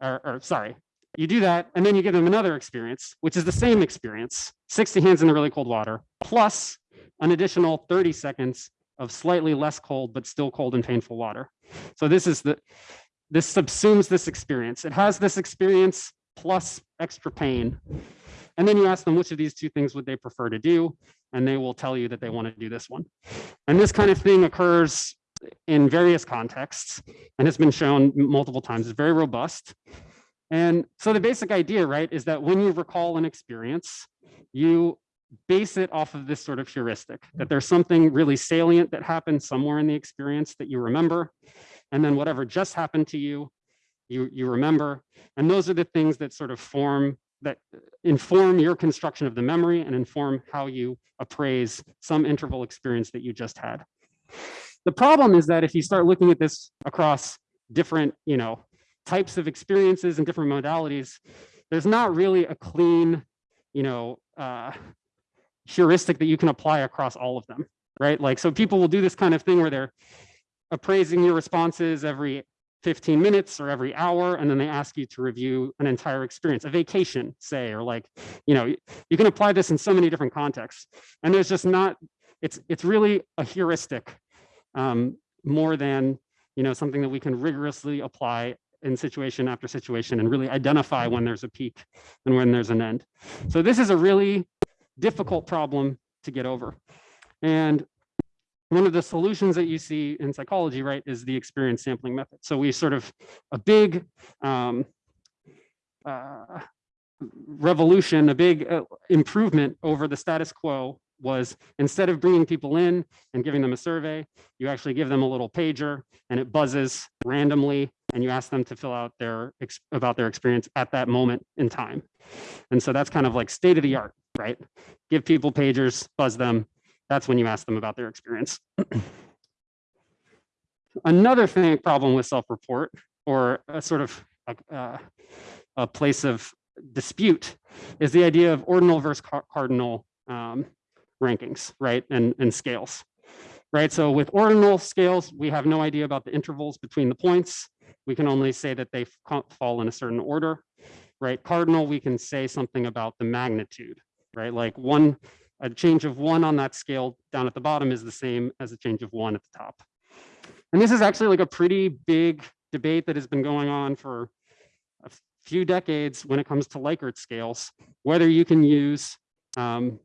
or, or sorry, you do that, and then you give them another experience, which is the same experience, 60 hands in the really cold water, plus an additional 30 seconds of slightly less cold, but still cold and painful water. So this is the, this subsumes this experience. It has this experience plus extra pain. And then you ask them which of these two things would they prefer to do and they will tell you that they want to do this one. And this kind of thing occurs in various contexts and has been shown multiple times. It's very robust. And so the basic idea, right, is that when you recall an experience, you base it off of this sort of heuristic, that there's something really salient that happened somewhere in the experience that you remember. And then whatever just happened to you, you, you remember. And those are the things that sort of form that inform your construction of the memory and inform how you appraise some interval experience that you just had. The problem is that if you start looking at this across different, you know, types of experiences and different modalities, there's not really a clean, you know, uh, heuristic that you can apply across all of them, right? Like, so people will do this kind of thing where they're appraising your responses every 15 minutes or every hour, and then they ask you to review an entire experience, a vacation, say, or like, you know, you can apply this in so many different contexts. And there's just not, it's, it's really a heuristic um, more than, you know, something that we can rigorously apply in situation after situation and really identify when there's a peak and when there's an end. So this is a really difficult problem to get over. And one of the solutions that you see in psychology, right, is the experience sampling method. So we sort of a big um, uh, revolution, a big uh, improvement over the status quo was instead of bringing people in and giving them a survey, you actually give them a little pager and it buzzes randomly and you ask them to fill out their about their experience at that moment in time. And so that's kind of like state of the art, right? Give people pagers, buzz them, that's when you ask them about their experience. Another thing, problem with self-report or a sort of a, uh, a, place of dispute is the idea of ordinal versus cardinal um, rankings, right, and, and scales, right? So with ordinal scales, we have no idea about the intervals between the points. We can only say that they fall in a certain order, right? Cardinal, we can say something about the magnitude, right? Like one a change of one on that scale down at the bottom is the same as a change of one at the top. And this is actually like a pretty big debate that has been going on for a few decades when it comes to Likert scales, whether you can use um,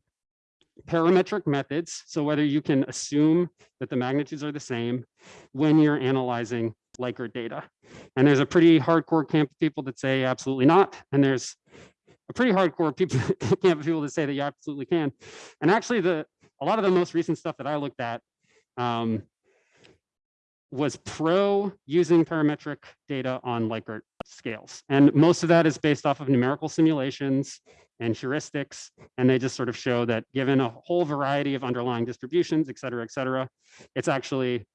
parametric methods, so whether you can assume that the magnitudes are the same when you're analyzing Likert data. And there's a pretty hardcore camp of people that say absolutely not. And there's pretty hardcore people <laughs> camp people to say that you absolutely can. And actually, the a lot of the most recent stuff that I looked at um, was pro using parametric data on Likert scales. And most of that is based off of numerical simulations and heuristics. And they just sort of show that given a whole variety of underlying distributions, et cetera, et cetera, it's actually,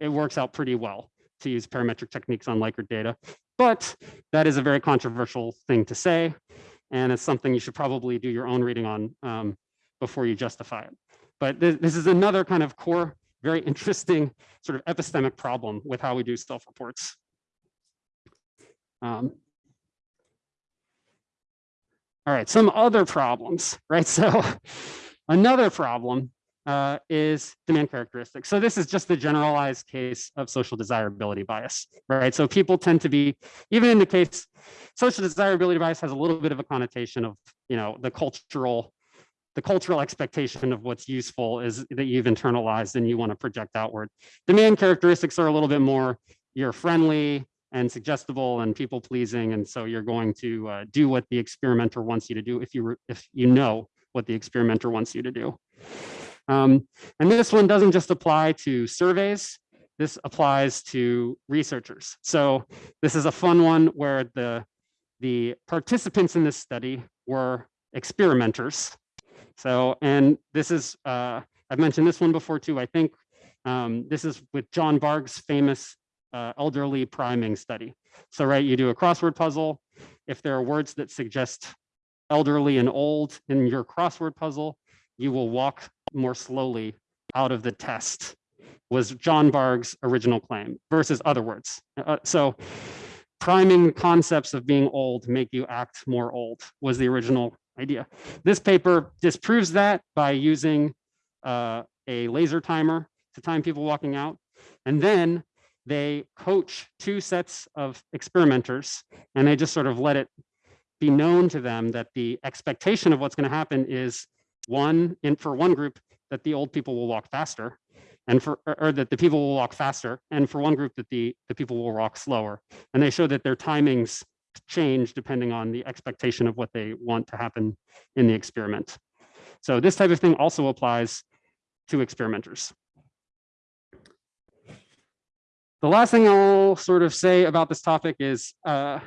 it works out pretty well to use parametric techniques on Likert data. But that is a very controversial thing to say. And it's something you should probably do your own reading on um, before you justify it. But th this is another kind of core, very interesting sort of epistemic problem with how we do self-reports. Um, all right, some other problems, right? <laughs> So another problem uh, is demand characteristics. So this is just the generalized case of social desirability bias, right? So people tend to be, even in the case, social desirability bias has a little bit of a connotation of, you know, the cultural, the cultural expectation of what's useful is that you've internalized and you want to project outward. Demand characteristics are a little bit more, you're friendly, and suggestible and people pleasing. And so you're going to uh, do what the experimenter wants you to do if you if you know what the experimenter wants you to do. Um, and this one doesn't just apply to surveys. This applies to researchers. So this is a fun one where the, the participants in this study were experimenters. So, and this is, uh, I've mentioned this one before too, I think. Um, this is with John Bargh's famous uh, elderly priming study. So, right, you do a crossword puzzle. If there are words that suggest elderly and old in your crossword puzzle, you will walk more slowly out of the test was John Bargh's original claim versus other words. Uh, so priming concepts of being old make you act more old was the original idea. This paper disproves that by using uh, a laser timer to time people walking out. And then they coach two sets of experimenters and they just sort of let it be known to them that the expectation of what's going to happen is one in for one group that the old people will walk faster and for or, that the people will walk faster and for one group that the the people will walk slower and they show that their timings change depending on the expectation of what they want to happen in the experiment so this type of thing also applies to experimenters the last thing I'll sort of say about this topic is uh,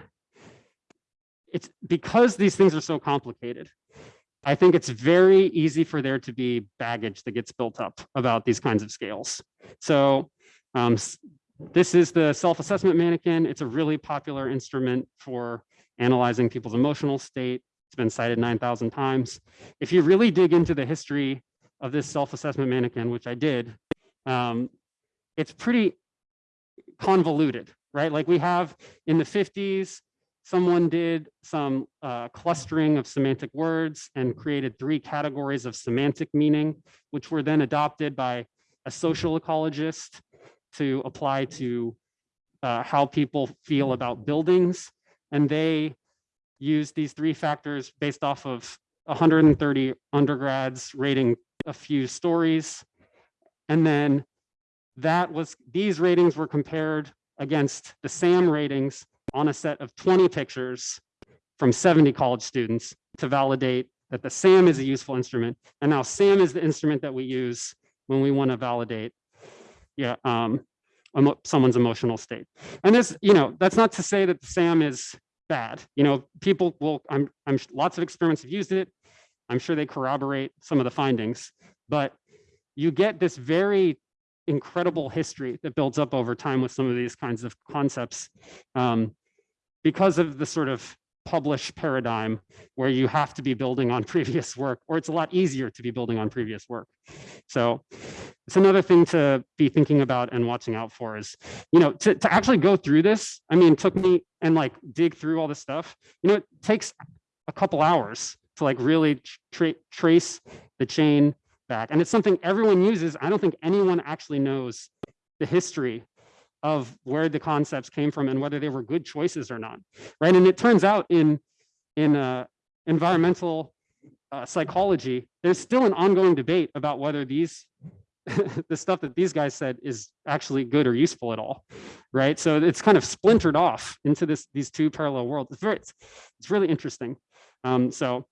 it's because these things are so complicated. I think it's very easy for there to be baggage that gets built up about these kinds of scales. So um, this is the self-assessment manikin. It's a really popular instrument for analyzing people's emotional state. It's been cited 9,000 times. If you really dig into the history of this self-assessment manikin, which I did, um, it's pretty convoluted, right? Like we have in the 50s, someone did some uh, clustering of semantic words and created three categories of semantic meaning, which were then adopted by a social ecologist to apply to uh, how people feel about buildings. And they used these three factors based off of 130 undergrads rating a few stories. And then that was, these ratings were compared against the SAM ratings on a set of 20 pictures from 70 college students to validate that the SAM is a useful instrument. And now SAM is the instrument that we use when we want to validate yeah, um, someone's emotional state. And this, you know, that's not to say that the SAM is bad. You know, people will, I'm, I'm lots of experiments have used it. I'm sure they corroborate some of the findings, but you get this very incredible history that builds up over time with some of these kinds of concepts um, because of the sort of publish paradigm where you have to be building on <laughs> previous work or it's a lot easier to be building on previous work so it's another thing to be thinking about and watching out for is you know to, to actually go through this i mean took me and like dig through all this stuff you know it takes a couple hours to like really tra trace the chain back. And it's something everyone uses. I don't think anyone actually knows the history of where the concepts came from and whether they were good choices or not, right? And it turns out in, in uh, environmental uh, psychology, there's still an ongoing debate about whether these <laughs> the stuff that these guys said is actually good or useful at all, right? So it's kind of splintered off into this these two parallel worlds. It's very, it's, it's really interesting. Um, so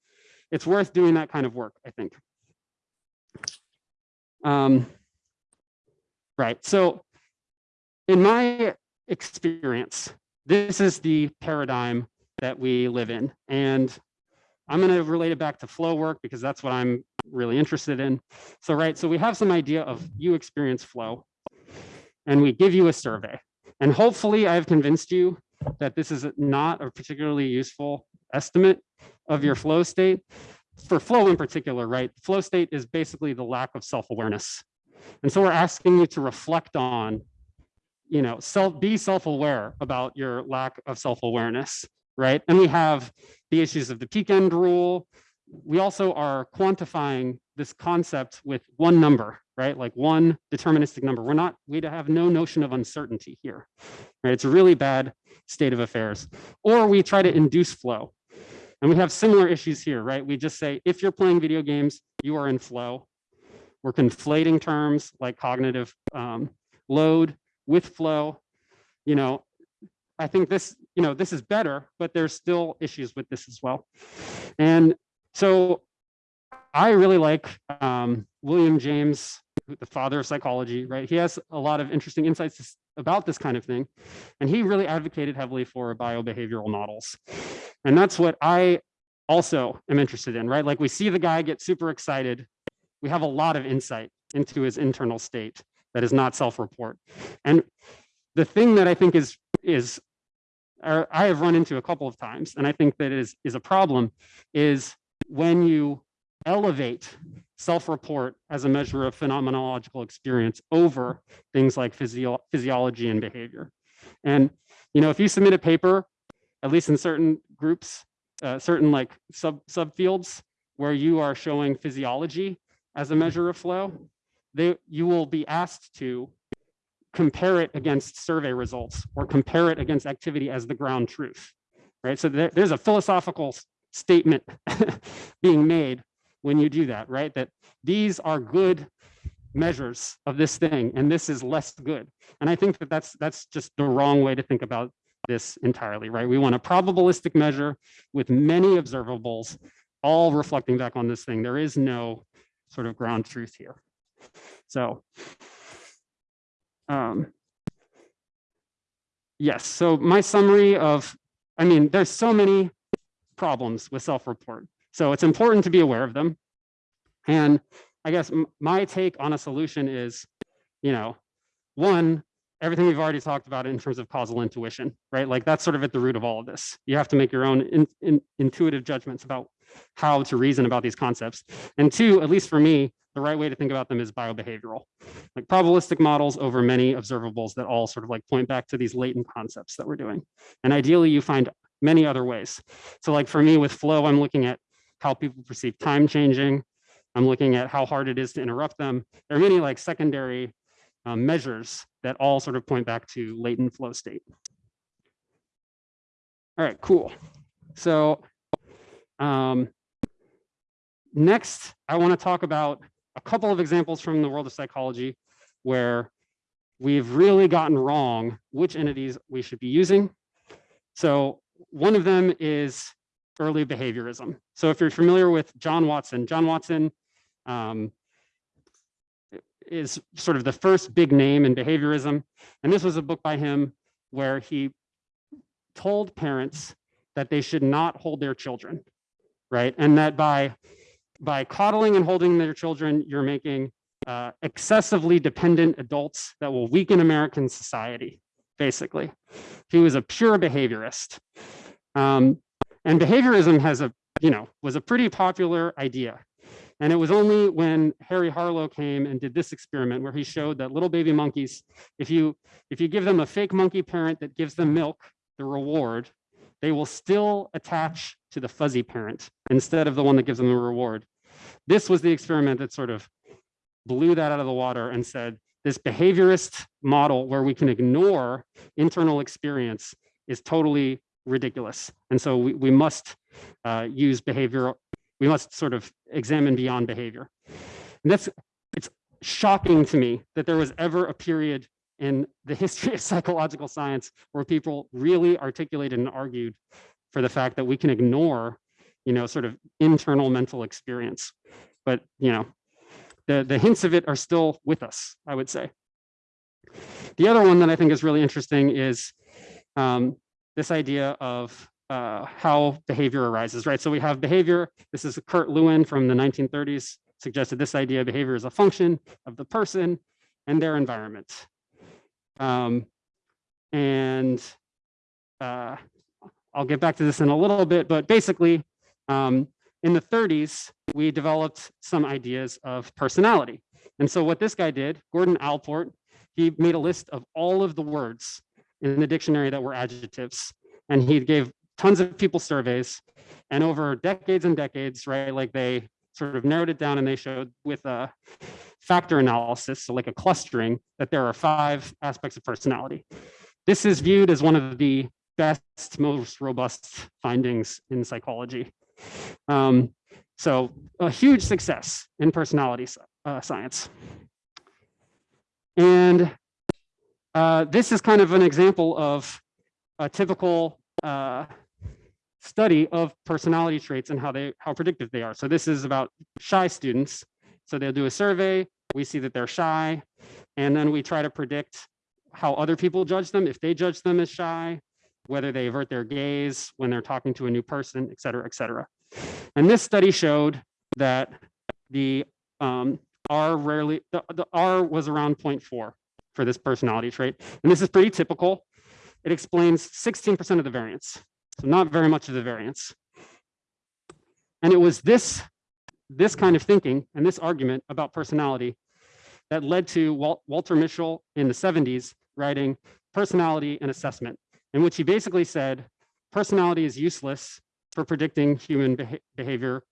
it's worth doing that kind of work, I think. Um, right, so in my experience, this is the paradigm that we live in. And I'm going to relate it back to flow work because that's what I'm really interested in. So, right, so we have some idea of you experience flow and we give you a survey. And hopefully I've convinced you that this is not a particularly useful estimate of your flow state. For flow in particular, right? Flow state is basically the lack of self-awareness. And so we're asking you to reflect on, you know, self be self-aware about your lack of self-awareness, right? And we have the issues of the peak end rule. We also are quantifying this concept with one number, right? Like one deterministic number. We're not, we have no notion of uncertainty here, right? It's a really bad state of affairs. Or we try to induce flow. And we have similar issues here, right? We just say, if you're playing video games, you are in flow. We're conflating terms like cognitive um, load with flow. You know, I think this, you know, this is better, but there's still issues with this as well. And so I really like um, William James, the father of psychology, right? He has a lot of interesting insights about this kind of thing. And he really advocated heavily for biobehavioral models. And that's what I also am interested in, right? Like we see the guy get super excited. We have a lot of insight into his internal state that is not self-report. And the thing that I think is, is I have run into a couple of times, and I think that is, is a problem, is when you elevate self-report as a measure of phenomenological experience over things like physio physiology and behavior. And, you know, if you submit a paper, at least in certain groups, uh, certain like sub subfields where you are showing physiology as a measure of flow, they, you will be asked to compare it against survey results or compare it against activity as the ground truth, right? So there, there's a philosophical statement <laughs> being made when you do that, right? That these are good measures of this thing and this is less good. And I think that that's, that's just the wrong way to think about this entirely, right? We want a probabilistic measure with many observables all reflecting back on this thing. There is no sort of ground truth here. So, um, yes, so my summary of, I mean, there's so many problems with self-report. So it's important to be aware of them. And I guess my take on a solution is, you know, one, everything we've already talked about in terms of causal intuition, right? Like that's sort of at the root of all of this. You have to make your own in, in, intuitive judgments about how to reason about these concepts. And two, at least for me, the right way to think about them is biobehavioral, like probabilistic models over many observables that all sort of like point back to these latent concepts that we're doing. And ideally you find many other ways. So like for me with flow, I'm looking at how people perceive time changing. I'm looking at how hard it is to interrupt them. There are many like secondary um, measures that all sort of point back to latent flow state. All right, cool. So um, next, I want to talk about a couple of examples from the world of psychology where we've really gotten wrong which entities we should be using. So one of them is early behaviorism. So if you're familiar with John Watson, John Watson um, is sort of the first big name in behaviorism. And this was a book by him where he told parents that they should not hold their children, right? And that by, by coddling and holding their children, you're making uh, excessively dependent adults that will weaken American society, basically. He was a pure behaviorist. Um, and behaviorism has a, you know, was a pretty popular idea. And it was only when Harry Harlow came and did this experiment where he showed that little baby monkeys, if you, if you give them a fake monkey parent that gives them milk, the reward, they will still attach to the fuzzy parent instead of the one that gives them the reward. This was the experiment that sort of blew that out of the water and said, this behaviorist model where we can ignore internal experience is totally ridiculous. And so we, we must uh, use behavior, we must sort of examine beyond behavior. And that's, it's shocking to me that there was ever a period in the <laughs> history of psychological science where people really articulated and argued for the fact that we can ignore you know, sort of internal mental experience. But, you know, the, the hints of it are still with us, I would say. The other one that I think is really interesting is um, this idea of uh, how behavior arises, right? So we have behavior. This is Kurt Lewin from the 1930s suggested this idea behavior is a function of the person and their environment. Um, and uh, I'll get back to this in a little bit, but basically um, in the 30s, we developed some ideas of personality. And so what this guy did, Gordon Allport, he made a list of all of the words in the dictionary that were adjectives. And he gave tons of people surveys and over decades and decades, right? Like they sort of narrowed it down and they showed with a factor analysis, so like a clustering, that there are five aspects of personality. This is viewed as one of the best, most robust findings in psychology. Um, so a huge success in personality uh, science. And uh, this is kind of an example of a typical uh, study of personality traits and how they how predictive they are. So this is about shy students. So they'll do a survey. We see that they're shy, and then we try to predict how other people judge them. If they judge them as shy, whether they avert their gaze when they're talking to a new person, et cetera, et cetera. And this study showed that the um, R rarely, the, the R was around 0.4 for this personality trait. And this is pretty typical. It explains 16% of the variance. So not very much of the variance. And it was this, this kind of thinking and this argument about personality that led to Walt, Walter Mischel in the 70s writing Personality and Assessment, in which he basically said personality is useless for predicting human beha behavior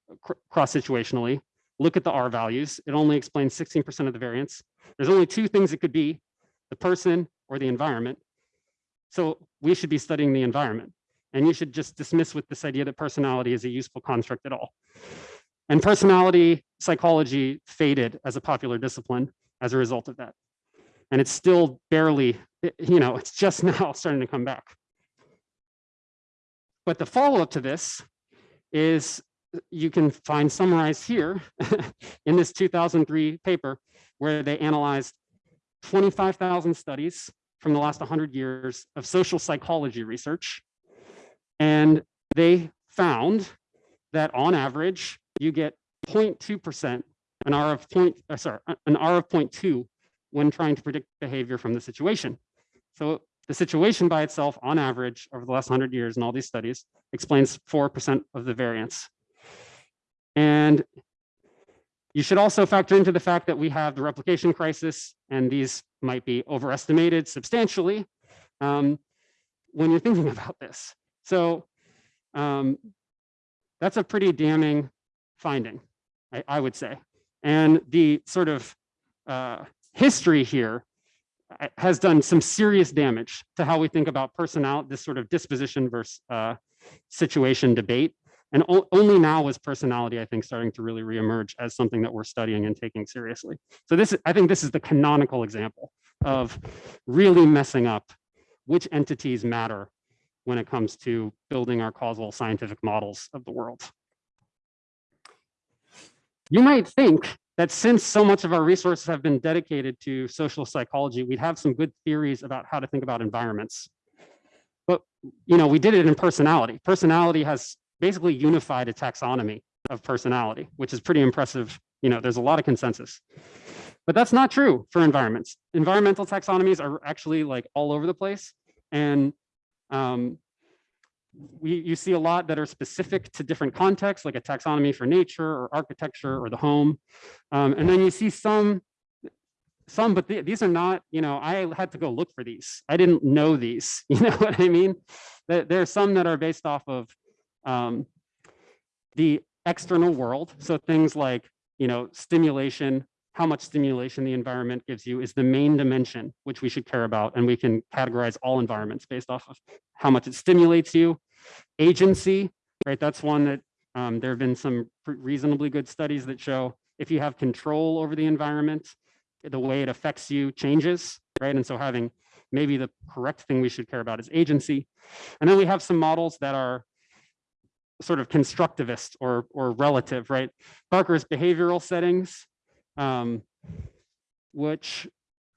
cross-situationally. Look at the R values. It only explains 16% of the variance. There's only two things it could be, the person or the environment. So we should be studying the environment. And you should just dismiss with this idea that personality is a useful construct at all. And personality psychology faded as a popular discipline as a result of that. And it's still barely, you know, it's just <laughs> now starting to come back. But the follow-up to this is you can find summarized here <laughs> in this 2003 paper where they analyzed 25,000 studies from the last 100 years of social psychology research. And they found that on average, you get 0.2%, an R of point, uh, sorry, an R of 0.2 when trying to predict behavior from the situation. So the situation by itself, on average, over the last 100 years in all these studies, explains 4% of the variance. And you should also factor into the fact that we have the replication crisis, and these might be overestimated substantially um, when you're thinking <laughs> about this. So um, that's a pretty damning finding, I, I, would say. And the sort of uh, history here uh, has done some serious damage to how we think about personality, this sort of disposition versus uh, situation debate. And only now is personality, I think, starting to really reemerge as something that we're studying and taking seriously. So this, I think this is the canonical example of really messing up which entities matter when it comes to building our causal scientific models of the world. You might think that since so much of our resources have been dedicated to social psychology, we'd have some good theories about how to think about environments. But you know, we did it in personality. Personality has basically unified a taxonomy of personality, which is pretty impressive. You know, there's a lot of consensus. But that's not true for environments. Environmental taxonomies are actually like all over the place. And um, we, you see a lot that are specific to different contexts, like a taxonomy for nature or architecture or the home. Um, and then you see some, some, but th these are not, you know, I had to go look for these. I didn't know these, <laughs> you know what I mean? There are some that are based off of um, the external world. So things like, you know, stimulation, how much stimulation the environment gives you is the main dimension, which we should care about. And we can categorize all environments based off of how much it stimulates you. Agency, right? That's one that um, there have been some reasonably good studies that show if you have control over the environment, the way it affects you changes, right? And so having maybe the correct thing we should care about is agency. And then we have some models that are sort of constructivist or, or relative, right? Barker's behavioral settings, um, which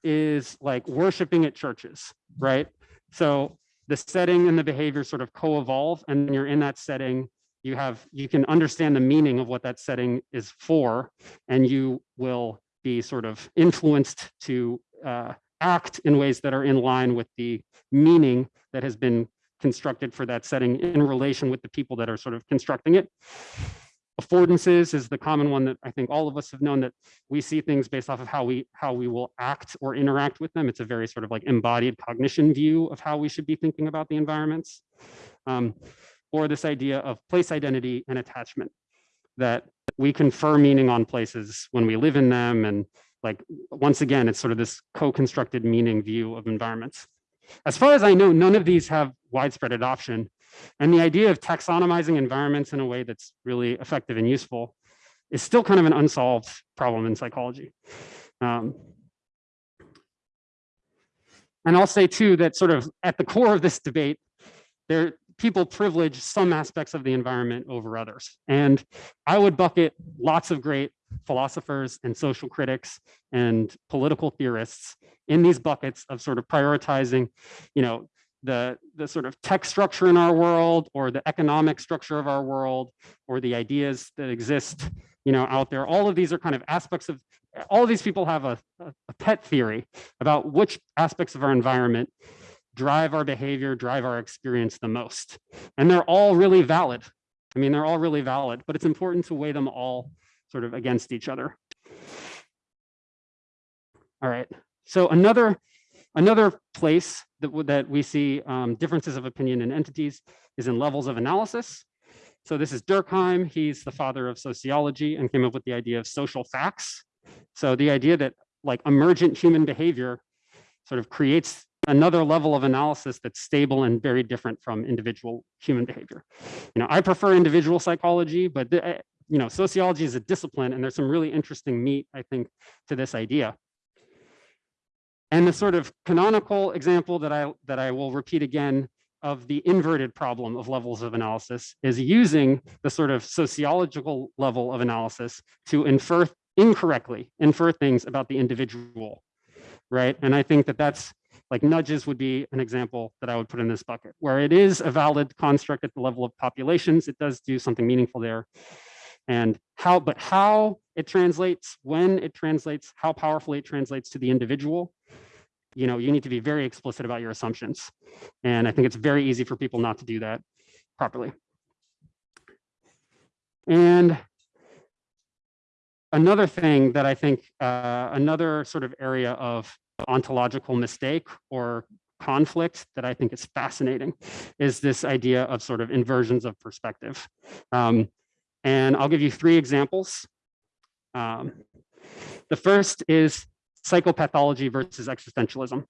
is like worshiping at churches, right? So the setting and the behavior sort of co-evolve and you're in that setting, you have, you can understand the meaning of what that setting is for, and you will be sort of influenced to uh, act in ways that are in line with the meaning that has been constructed for that setting in relation with the people that are sort of constructing it. Affordances is the common one that I think all of us have known that we see things based off of how we how we will act or interact with them. It's a very sort of like embodied cognition view of how we should be thinking about the environments. Um, or this idea of place identity and attachment, that we confer meaning on places when we live in them. And like, once again, it's sort of this co-constructed meaning view of environments. As far as I know, none of these have widespread adoption. And the idea of taxonomizing environments in a way that's really effective and useful is still kind of an unsolved problem in psychology. Um, and I'll say too that sort of at the core of this debate, there people privilege some aspects of the environment over others. And I would bucket lots of great philosophers and social critics and political theorists in these buckets of sort of prioritizing, you know, the, the sort of tech structure in our world or the economic structure of our world or the ideas that exist, you know, out there. All of these are kind of aspects of, all of these people have a, a pet theory about which aspects of our environment drive our behavior, drive our experience the most. And they're all really valid. I mean, they're all really valid, but it's important to weigh them all sort of against each other. All right, so another another place that, that we see um, differences of opinion in entities is in levels of analysis. So this is Durkheim. He's the father of sociology and came up with the idea of social facts. So the idea that like emergent human behavior sort of creates another level of analysis that's stable and very different from individual human behavior. You know, I prefer individual psychology, but the, eh, you know, sociology is a discipline and there's some really interesting meat, I think, to this idea. And the sort of canonical example that I, that I will repeat again of the inverted problem of levels of analysis is using the sort of sociological level of analysis to infer incorrectly, infer things about the individual, right? And I think that that's like nudges would be an example that I would put in this bucket, where it is a valid construct at the level of populations, it does do something meaningful there. And how, but how it translates, when it translates, how powerfully it translates to the individual you know, you need to be very explicit about your assumptions. And I think it's very easy for people not to do that properly. And another thing that I think, uh, another sort of area of ontological mistake or conflict that I think is fascinating is this idea of sort of inversions of perspective. Um, and I'll give you three examples. Um, the first is psychopathology versus existentialism.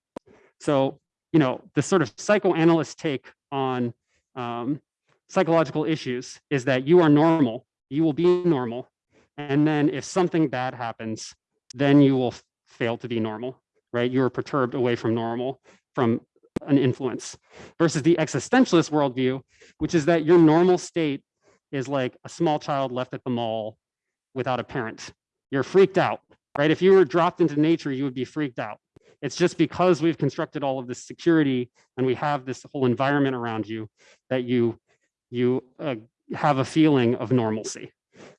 So, you know, the sort of psychoanalyst take on um, psychological issues is that you are normal, you will be normal. And then if something bad happens, then you will fail to be normal, right? You are perturbed away from normal, from an influence versus the existentialist worldview, which is that your normal state is like a small child left at the mall without a parent. You're freaked out, right? If you were dropped into nature, you would be freaked out. It's just because we've constructed all of this security and we have this whole environment around you that you you uh, have a feeling of normalcy,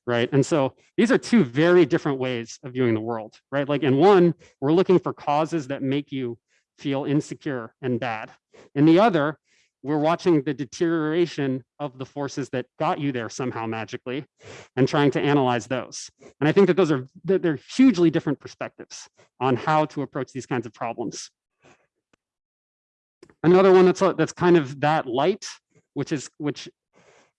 right? And so these are two very different ways of viewing the world, right? Like in one, we're looking for causes that make you feel insecure and bad. In the other, we're watching the deterioration of the forces that got you there somehow magically and trying to analyze those. And I think that those are, they're hugely different perspectives on how to approach these kinds of problems. Another one that's, that's kind of that light, which is, which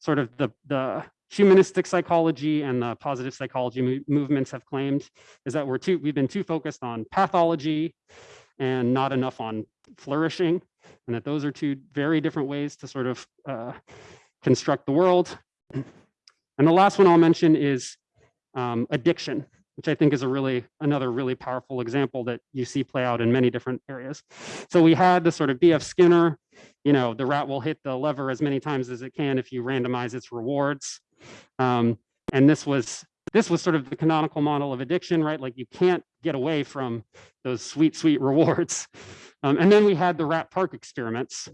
sort of the, the humanistic psychology and the positive psychology movements have claimed is that we're too, we've been too focused on pathology and not enough on flourishing and that those are two very different ways to sort of uh, construct the world. And the last one I'll mention is um, addiction, which I think is a really another really powerful example that you see play out in many different areas. So we had the sort of B.F. Skinner you know, the rat will hit the lever as many times as it can if you randomize its rewards. Um, and this was this was sort of the canonical model of addiction, right? Like you can't get away from those sweet, sweet rewards. Um, and then we had the rat park experiments,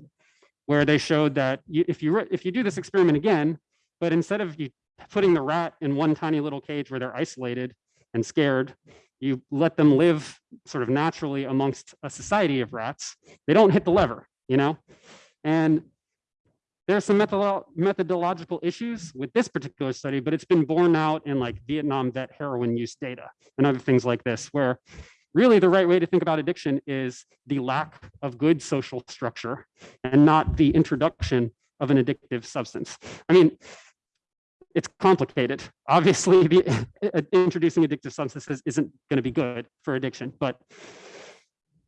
where they showed that you, if you if you do this experiment again, but instead of you putting the rat in one tiny little cage where they're isolated and scared, you let them live sort of naturally amongst a society of rats. They don't hit the lever, you know? And there's some methodological issues with this particular study, but it's been borne out in like Vietnam vet heroin use data and other things like this, where really the right way to think about addiction is the lack of good social structure and not the introduction of an addictive substance. I mean, it's complicated. Obviously, the, <laughs> introducing addictive substances isn't going to be good for addiction, but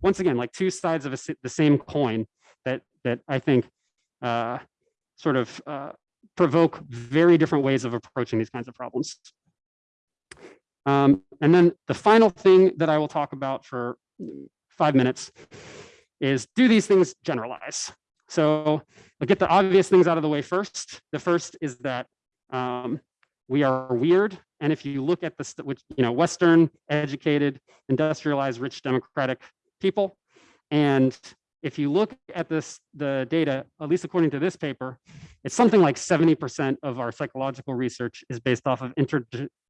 once again, like two sides of a, the same coin that that I think uh, sort of uh, provoke very different ways of approaching these kinds of problems. Um, and then the final thing that I will talk about for five minutes is do these things generalize? So I'll get the obvious things out of the way first. The first is that um, we are weird. And if you look at the, which, you know, Western, educated, industrialized, rich, democratic people, and if you look at this, the data, at least according to this paper, it's something like 70% of our psychological research is based off of intro,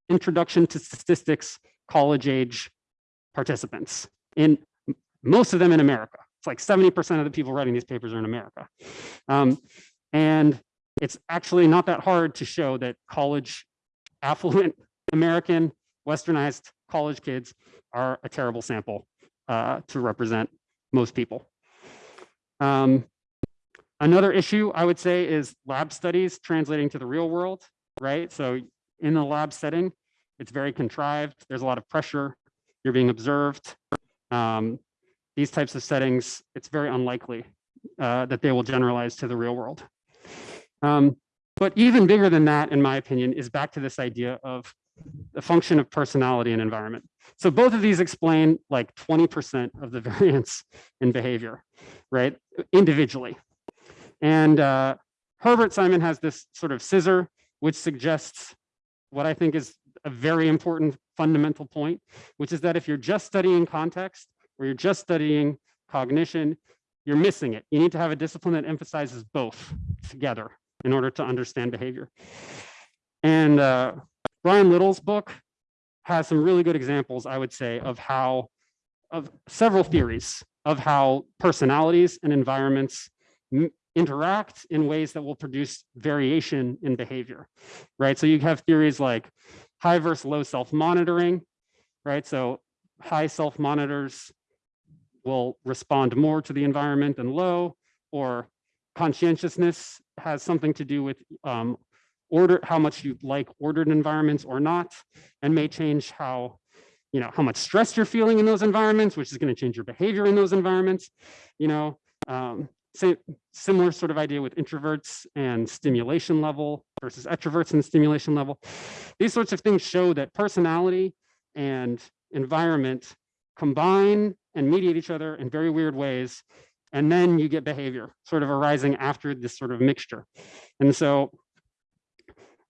introduction to statistics, college age participants in most of them in America. It's like 70% of the people writing these papers are in America. Um, and it's actually not that hard to show that college affluent American westernized college kids are a terrible sample uh, to represent most people. Um, another issue I would say is lab studies translating to the real world, right? So in the lab setting, it's very contrived. There's a lot of pressure. You're being observed. Um, these types of settings, it's very unlikely uh, that they will generalize to the real world. Um, but even bigger than that, in my opinion, is back to this idea of the function of personality and environment. So both of these explain like 20% of the <laughs> variance in behavior right, individually. And uh, Herbert Simon has this sort of scissor, which suggests what I think is a very important fundamental point, which is that if you're just studying context or you're just studying cognition, you're missing it. You need to have a discipline that emphasizes both together in order to understand behavior. And uh, Brian Little's book has some really good examples, I would say, of how, of several theories of how personalities and environments interact in ways that will produce variation in behavior, right? So you have theories like high versus low self-monitoring, right? So high self-monitors will respond more to the environment than low, or conscientiousness has something to do with um, order, how much you like ordered environments or not, and may change how you know, how much stress you're feeling in those environments, which is going to change your behavior in those environments. You know, um, same, similar sort of idea with introverts and stimulation level versus extroverts and stimulation level. These sorts of things show that personality and environment combine and mediate each other in very weird ways. And then you get behavior sort of arising after this sort of mixture. And so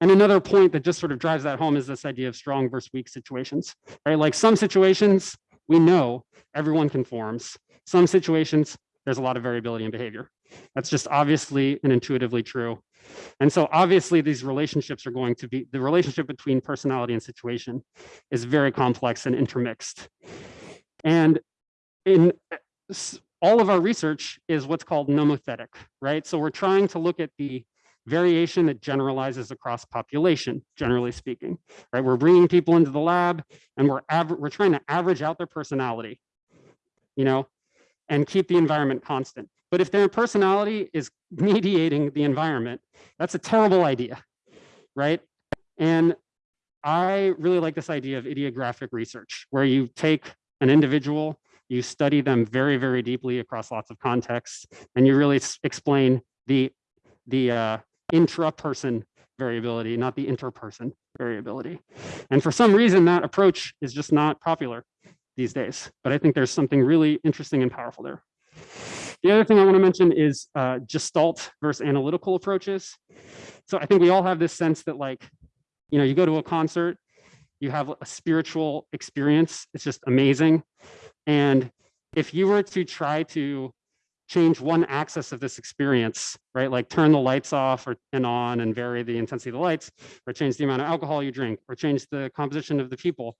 and another point that just sort of drives that home is this idea of strong versus weak situations, right? Like some situations, we know everyone conforms. Some situations, there's a lot of variability in behavior. That's just obviously and intuitively true. And so obviously these relationships are going to be, the relationship between personality and situation is very complex and intermixed. And in all of our research is what's called nomothetic, right? So we're trying to look at the variation that generalizes across population, generally speaking, right? We're bringing people into the lab and we're, we're trying to average out their personality, you know, and keep the environment constant. But if their personality is mediating the environment, that's a terrible idea, right? And I really like this idea of idiographic research, where you take an individual, you study them very, very deeply across lots of contexts, and you really explain the the uh, intra-person variability, not the interperson variability. And for some reason, that approach is just not popular these days. But I think there's something really interesting and powerful there. The other thing I want to mention is uh, gestalt versus analytical approaches. So I think we all have this sense that like, you know, you go to a concert, you have a spiritual experience. It's just amazing. And if you were to try to change one axis of this experience, right? Like turn the lights off or and on and vary the intensity of the lights, or change the amount of alcohol you drink, or change the composition of the people,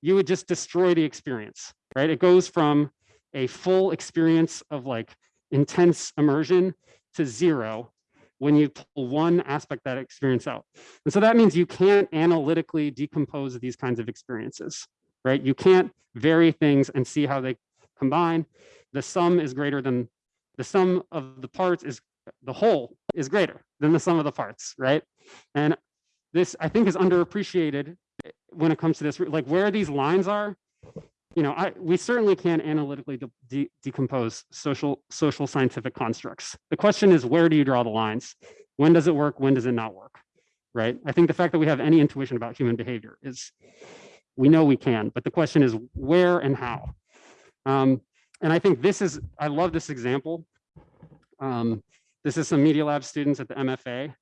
you would just destroy the experience, right? It goes from a full experience of like intense immersion to zero when you pull one aspect that experience out. And so that means you can't analytically decompose these kinds of experiences, right? You can't vary things and see how they combine. The sum is greater than the sum of the parts is the whole is greater than the sum of the parts, right? And this I think is underappreciated when it comes to this, like where these lines are. You know, I we certainly can analytically de de decompose social social scientific constructs. The question is, where do you draw the lines? When does it work? When does it not work? Right? I think the fact that we have any intuition about human behavior is, we know we can, but the question is where and how. Um, and I think this is, I love this example. Um, this is some Media Lab students at the MFA,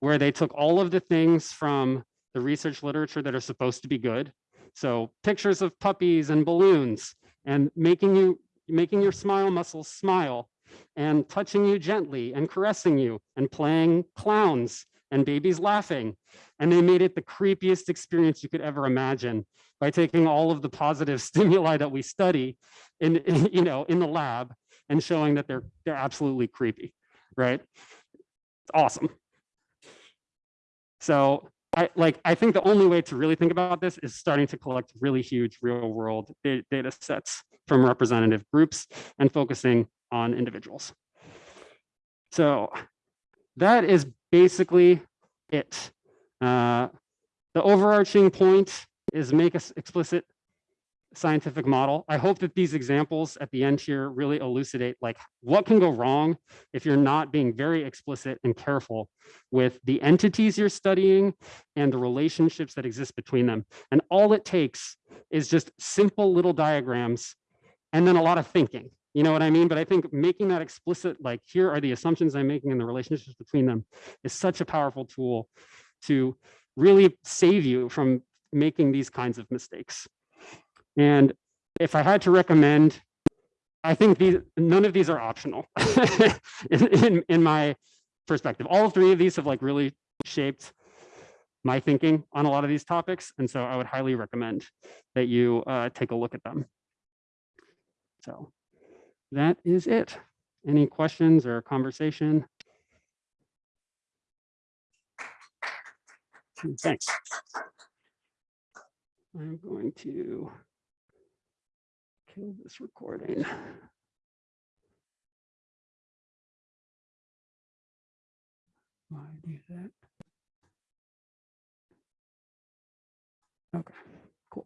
where they took all of the things from the research literature that are supposed to be good. So pictures of puppies and balloons and making you making your smile muscles smile and touching you gently and caressing you and playing clowns and babies laughing. And they made it the creepiest experience you could ever imagine by taking all of the positive <laughs> stimuli that we study in, in, you know, in the lab and showing that they're, they're absolutely creepy, right? It's awesome. So I like I think the only way to really think about this is starting to collect really huge real world data, sets from representative groups and focusing on individuals. So that is basically it. Uh, the overarching point is make us explicit scientific model. I hope that these examples at the end here really elucidate like what can go wrong if you're not being very explicit and careful with the entities you're studying and the relationships that exist between them. And all it takes is just simple little diagrams and then a lot of thinking. You know what I mean? But I think making that explicit, like here are the assumptions I'm making and the relationships between them is such a powerful tool to really save you from making these kinds of mistakes. And if I had to recommend, I think these none of these are optional <laughs> in, in, in my perspective. All three of these have like really shaped my thinking on a lot of these topics. And so I would highly recommend that you uh, take a look at them. So that is it. Any questions or conversation? Thanks. I'm going to kill this recording. Why do that? Okay.